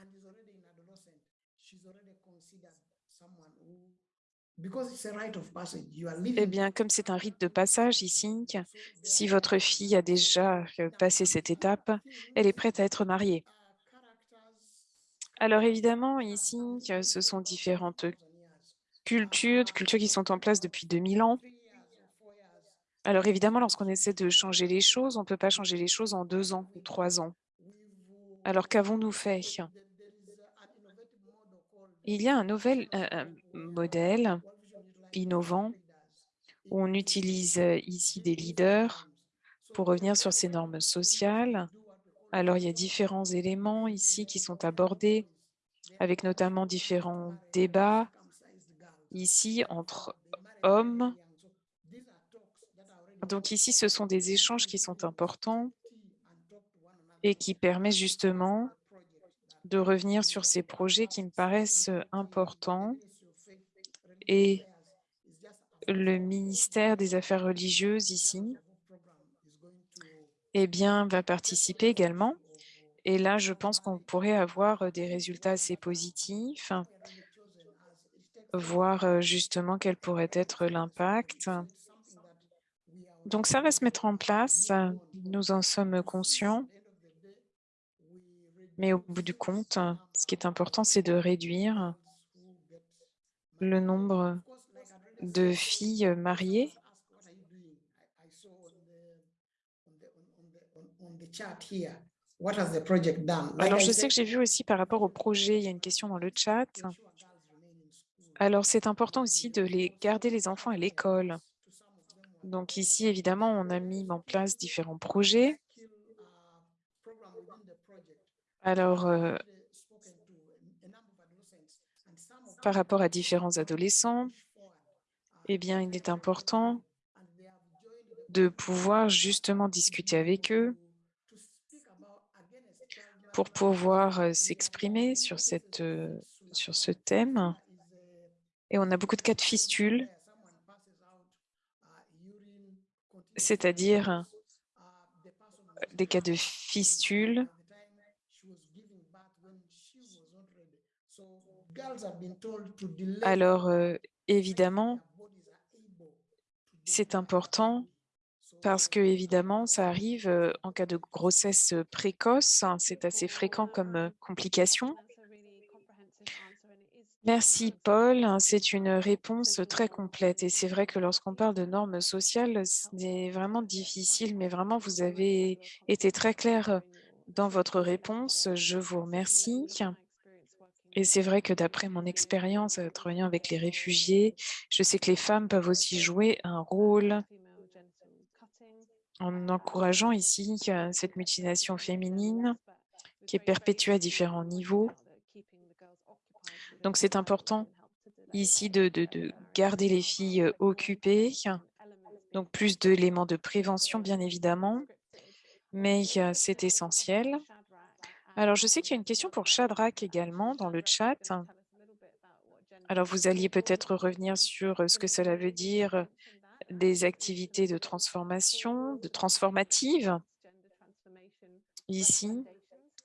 eh bien, comme c'est un rite de passage ici, si votre fille a déjà euh, passé cette étape, elle est prête à être mariée. Alors évidemment, ici, ce sont différentes cultures, cultures qui sont en place depuis 2000 ans. Alors évidemment, lorsqu'on essaie de changer les choses, on ne peut pas changer les choses en deux ans ou trois ans. Alors qu'avons-nous fait? Il y a un nouvel modèle innovant où on utilise euh, ici des leaders pour revenir sur ces normes sociales. Alors, il y a différents éléments ici qui sont abordés, avec notamment différents débats ici entre hommes. Donc ici, ce sont des échanges qui sont importants et qui permettent justement de revenir sur ces projets qui me paraissent importants et le ministère des Affaires religieuses ici eh bien, va participer également. Et là, je pense qu'on pourrait avoir des résultats assez positifs, voir justement quel pourrait être l'impact. Donc, ça va se mettre en place. Nous en sommes conscients. Mais au bout du compte, ce qui est important, c'est de réduire le nombre de filles mariées. Alors, je sais que j'ai vu aussi par rapport au projet, il y a une question dans le chat. Alors, c'est important aussi de les garder les enfants à l'école. Donc ici, évidemment, on a mis en place différents projets. Alors, euh, par rapport à différents adolescents, eh bien, il est important de pouvoir justement discuter avec eux pour pouvoir euh, s'exprimer sur, euh, sur ce thème. Et on a beaucoup de cas de fistules, c'est-à-dire des cas de fistules alors, évidemment, c'est important parce que, évidemment, ça arrive en cas de grossesse précoce. Hein, c'est assez fréquent comme complication. Merci, Paul. Hein, c'est une réponse très complète. Et c'est vrai que lorsqu'on parle de normes sociales, c'est vraiment difficile, mais vraiment, vous avez été très clair dans votre réponse. Je vous remercie. Et c'est vrai que d'après mon expérience travaillant avec les réfugiés, je sais que les femmes peuvent aussi jouer un rôle en encourageant ici cette mutilation féminine qui est perpétuée à différents niveaux. Donc, c'est important ici de, de, de, garder les filles occupées, donc plus d'éléments de prévention, bien évidemment, mais c'est essentiel. Alors, je sais qu'il y a une question pour Shadrach également dans le chat. Alors, vous alliez peut-être revenir sur ce que cela veut dire des activités de transformation, de transformative, ici,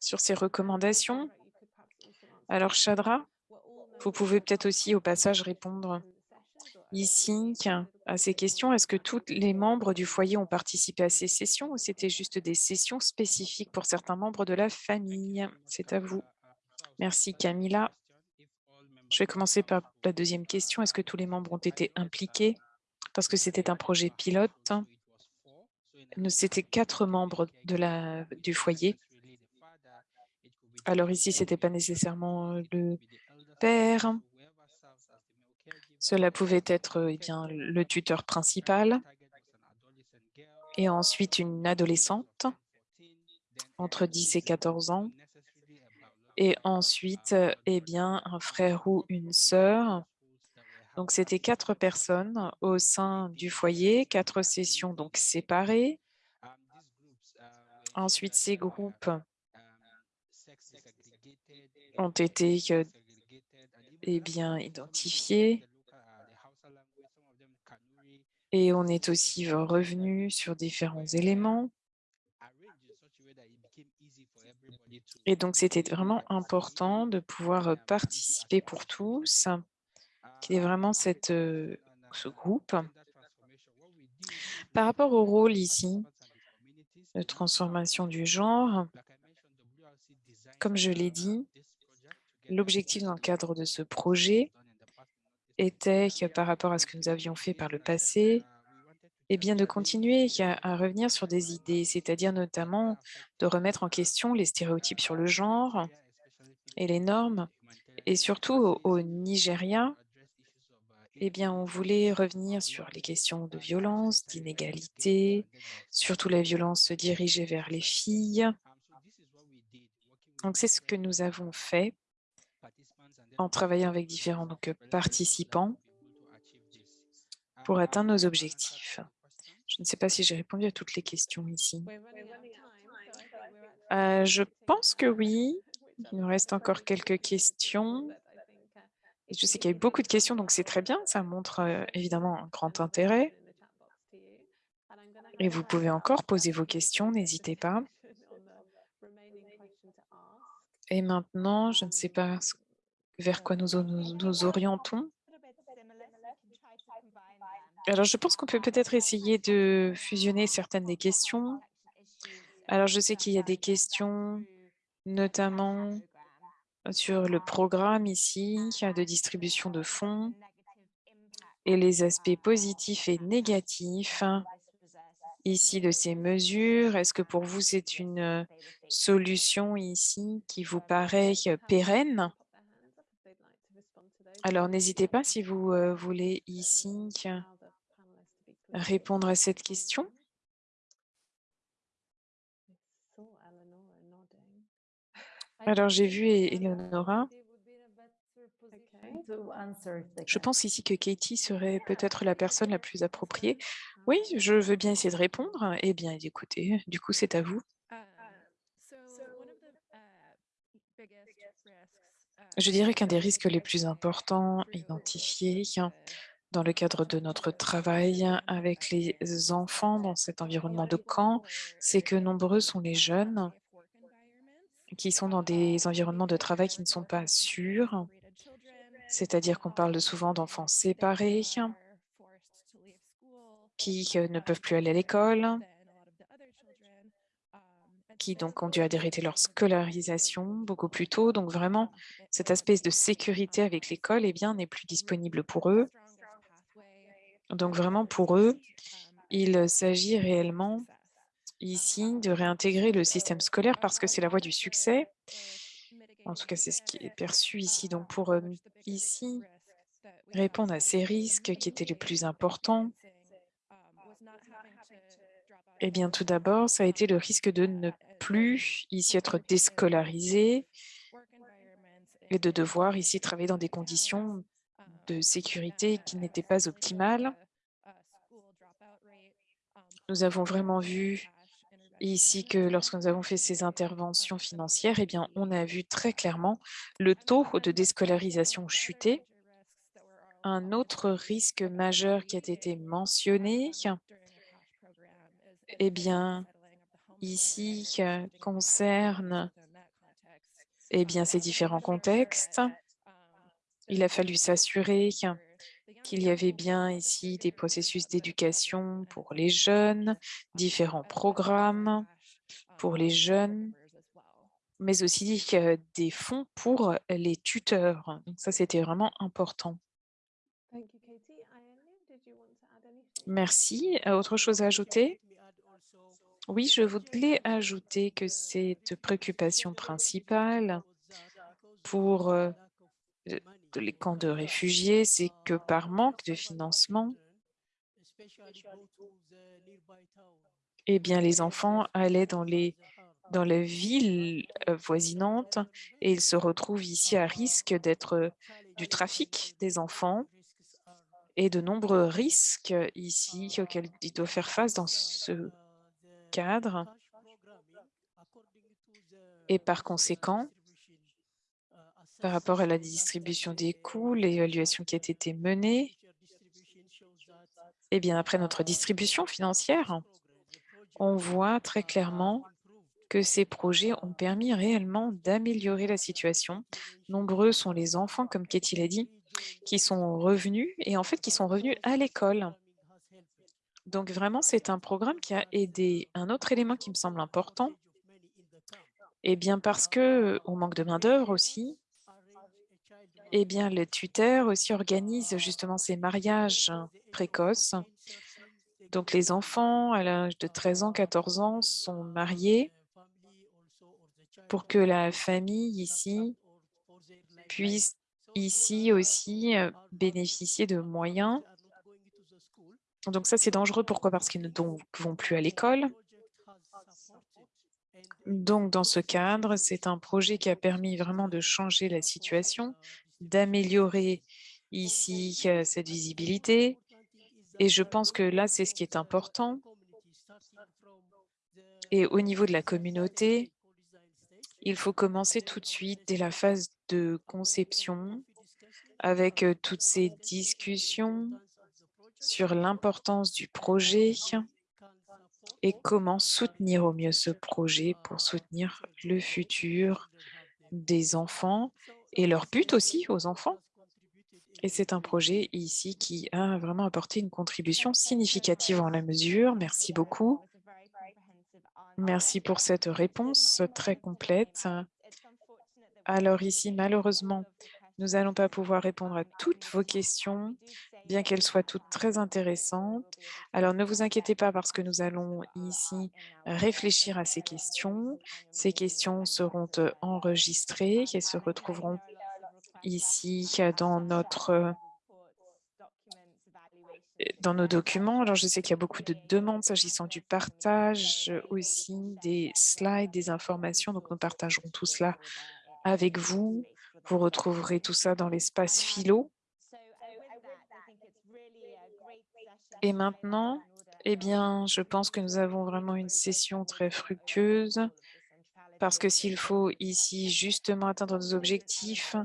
sur ces recommandations. Alors, Chadra, vous pouvez peut-être aussi au passage répondre ici à ces questions. Est-ce que tous les membres du foyer ont participé à ces sessions ou c'était juste des sessions spécifiques pour certains membres de la famille? C'est à vous. Merci Camilla. Je vais commencer par la deuxième question. Est-ce que tous les membres ont été impliqués? Parce que c'était un projet pilote. C'était quatre membres du foyer. Alors ici, ce n'était pas nécessairement le père, cela pouvait être eh bien, le tuteur principal et ensuite une adolescente entre 10 et 14 ans et ensuite eh bien, un frère ou une sœur Donc, c'était quatre personnes au sein du foyer, quatre sessions donc séparées. Ensuite, ces groupes ont été euh, eh identifiés. Et on est aussi revenu sur différents éléments. Et donc, c'était vraiment important de pouvoir participer pour tous, qu'il y ait vraiment cette, euh, ce groupe. Par rapport au rôle ici, de transformation du genre, comme je l'ai dit, l'objectif dans le cadre de ce projet était que par rapport à ce que nous avions fait par le passé, eh bien, de continuer à, revenir sur des idées, c'est-à-dire notamment de remettre en question les stéréotypes sur le genre et les normes. Et surtout au, Nigeria, eh bien, on voulait revenir sur les questions de violence, d'inégalité, surtout la violence dirigée vers les filles. Donc, c'est ce que nous avons fait en travaillant avec différents donc, participants pour atteindre nos objectifs. Je ne sais pas si j'ai répondu à toutes les questions ici. Euh, je pense que oui. Il nous reste encore quelques questions. je sais qu'il y a eu beaucoup de questions, donc c'est très bien. Ça montre euh, évidemment un grand intérêt. Et vous pouvez encore poser vos questions, n'hésitez pas. Et maintenant, je ne sais pas vers quoi nous, nous orientons. Alors, je pense qu'on peut peut-être essayer de fusionner certaines des questions. Alors, je sais qu'il y a des questions, notamment sur le programme ici, de distribution de fonds et les aspects positifs et négatifs ici de ces mesures. Est-ce que pour vous, c'est une solution ici qui vous paraît pérenne? Alors, n'hésitez pas si vous voulez ici répondre à cette question Alors, j'ai vu Eleonora. Je pense ici que Katie serait peut-être la personne la plus appropriée. Oui, je veux bien essayer de répondre. Eh bien, écoutez, du coup, c'est à vous. Je dirais qu'un des risques les plus importants identifiés dans le cadre de notre travail avec les enfants dans cet environnement de camp, c'est que nombreux sont les jeunes qui sont dans des environnements de travail qui ne sont pas sûrs, c'est-à-dire qu'on parle souvent d'enfants séparés, qui euh, ne peuvent plus aller à l'école, qui donc ont dû arrêter leur scolarisation beaucoup plus tôt. Donc vraiment, cet aspect de sécurité avec l'école eh bien, n'est plus disponible pour eux. Donc vraiment pour eux, il s'agit réellement ici de réintégrer le système scolaire parce que c'est la voie du succès. En tout cas, c'est ce qui est perçu ici. Donc pour ici, répondre à ces risques qui étaient les plus importants, eh bien, tout d'abord, ça a été le risque de ne plus ici être déscolarisé et de devoir ici travailler dans des conditions de sécurité qui n'étaient pas optimales. Nous avons vraiment vu ici que lorsque nous avons fait ces interventions financières, eh bien, on a vu très clairement le taux de déscolarisation chuter. Un autre risque majeur qui a été mentionné, eh bien, ici, concerne eh bien, ces différents contextes. Il a fallu s'assurer qu'il y avait bien ici des processus d'éducation pour les jeunes, différents programmes pour les jeunes, mais aussi des fonds pour les tuteurs. Donc ça, c'était vraiment important. Merci. Autre chose à ajouter? Oui, je voulais ajouter que cette préoccupation principale pour les camps de réfugiés, c'est que par manque de financement, eh bien, les enfants allaient dans les dans la ville euh, voisinante et ils se retrouvent ici à risque d'être du trafic des enfants et de nombreux risques ici auxquels il doit faire face dans ce Et par conséquent, par rapport à la distribution des coûts, l'évaluation qui a été menée, et bien après notre distribution financière, on voit très clairement que ces projets ont permis réellement d'améliorer la situation. Nombreux sont les enfants, comme Katie l'a dit, qui sont revenus et en fait qui sont revenus à l'école. Donc vraiment, c'est un programme qui a aidé. Un autre élément qui me semble important, eh bien parce que on manque de main d'œuvre aussi, eh bien le tuteur aussi organise justement ces mariages précoces. Donc les enfants à l'âge de 13 ans, 14 ans sont mariés pour que la famille ici puisse ici aussi bénéficier de moyens. Donc ça, c'est dangereux. Pourquoi? Parce qu'ils ne vont plus à l'école. Donc, dans ce cadre, c'est un projet qui a permis vraiment de changer la situation, d'améliorer ici cette visibilité. Et je pense que là, c'est ce qui est important. Et au niveau de la communauté, il faut commencer tout de suite dès la phase de conception avec toutes ces discussions sur l'importance du projet et comment soutenir au mieux ce projet pour soutenir le futur des enfants et leur but aussi aux enfants. Et c'est un projet ici qui a vraiment apporté une contribution significative en la mesure. Merci beaucoup. Merci pour cette réponse très complète. Alors ici, malheureusement, nous n'allons pas pouvoir répondre à toutes vos questions, bien qu'elles soient toutes très intéressantes. Alors ne vous inquiétez pas parce que nous allons ici réfléchir à ces questions. Ces questions seront enregistrées et se retrouveront ici dans notre dans nos documents. Alors, je sais qu'il y a beaucoup de demandes s'agissant du partage aussi des slides, des informations. Donc, nous partagerons tout cela avec vous. Vous retrouverez tout ça dans l'espace philo. Et maintenant, eh bien, je pense que nous avons vraiment une session très fructueuse parce que s'il faut ici justement atteindre nos objectifs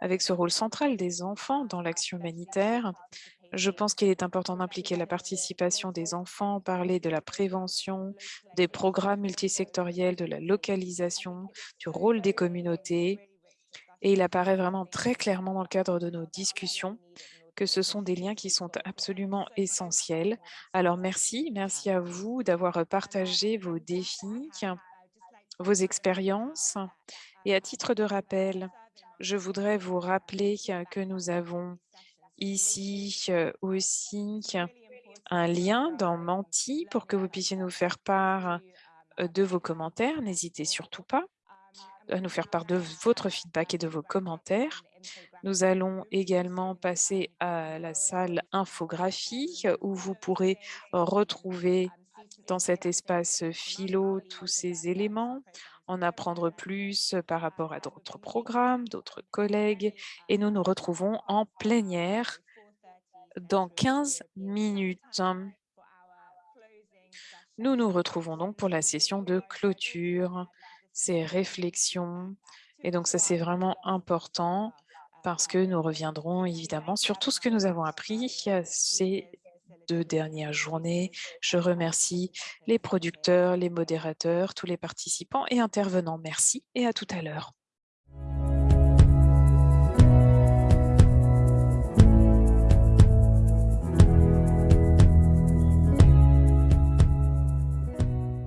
avec ce rôle central des enfants dans l'action humanitaire, je pense qu'il est important d'impliquer la participation des enfants, parler de la prévention, des programmes multisectoriels, de la localisation, du rôle des communautés. Et il apparaît vraiment très clairement dans le cadre de nos discussions que ce sont des liens qui sont absolument essentiels. Alors merci, merci à vous d'avoir partagé vos défis, vos expériences. Et à titre de rappel, je voudrais vous rappeler que nous avons ici aussi un lien dans Menti pour que vous puissiez nous faire part de vos commentaires. N'hésitez surtout pas à nous faire part de votre feedback et de vos commentaires. Nous allons également passer à la salle infographie où vous pourrez retrouver dans cet espace philo tous ces éléments, en apprendre plus par rapport à d'autres programmes, d'autres collègues, et nous nous retrouvons en plénière dans 15 minutes. Nous nous retrouvons donc pour la session de clôture, ces réflexions, et donc ça c'est vraiment important parce que nous reviendrons évidemment sur tout ce que nous avons appris ces deux dernières journées. Je remercie les producteurs, les modérateurs, tous les participants et intervenants. Merci et à tout à l'heure.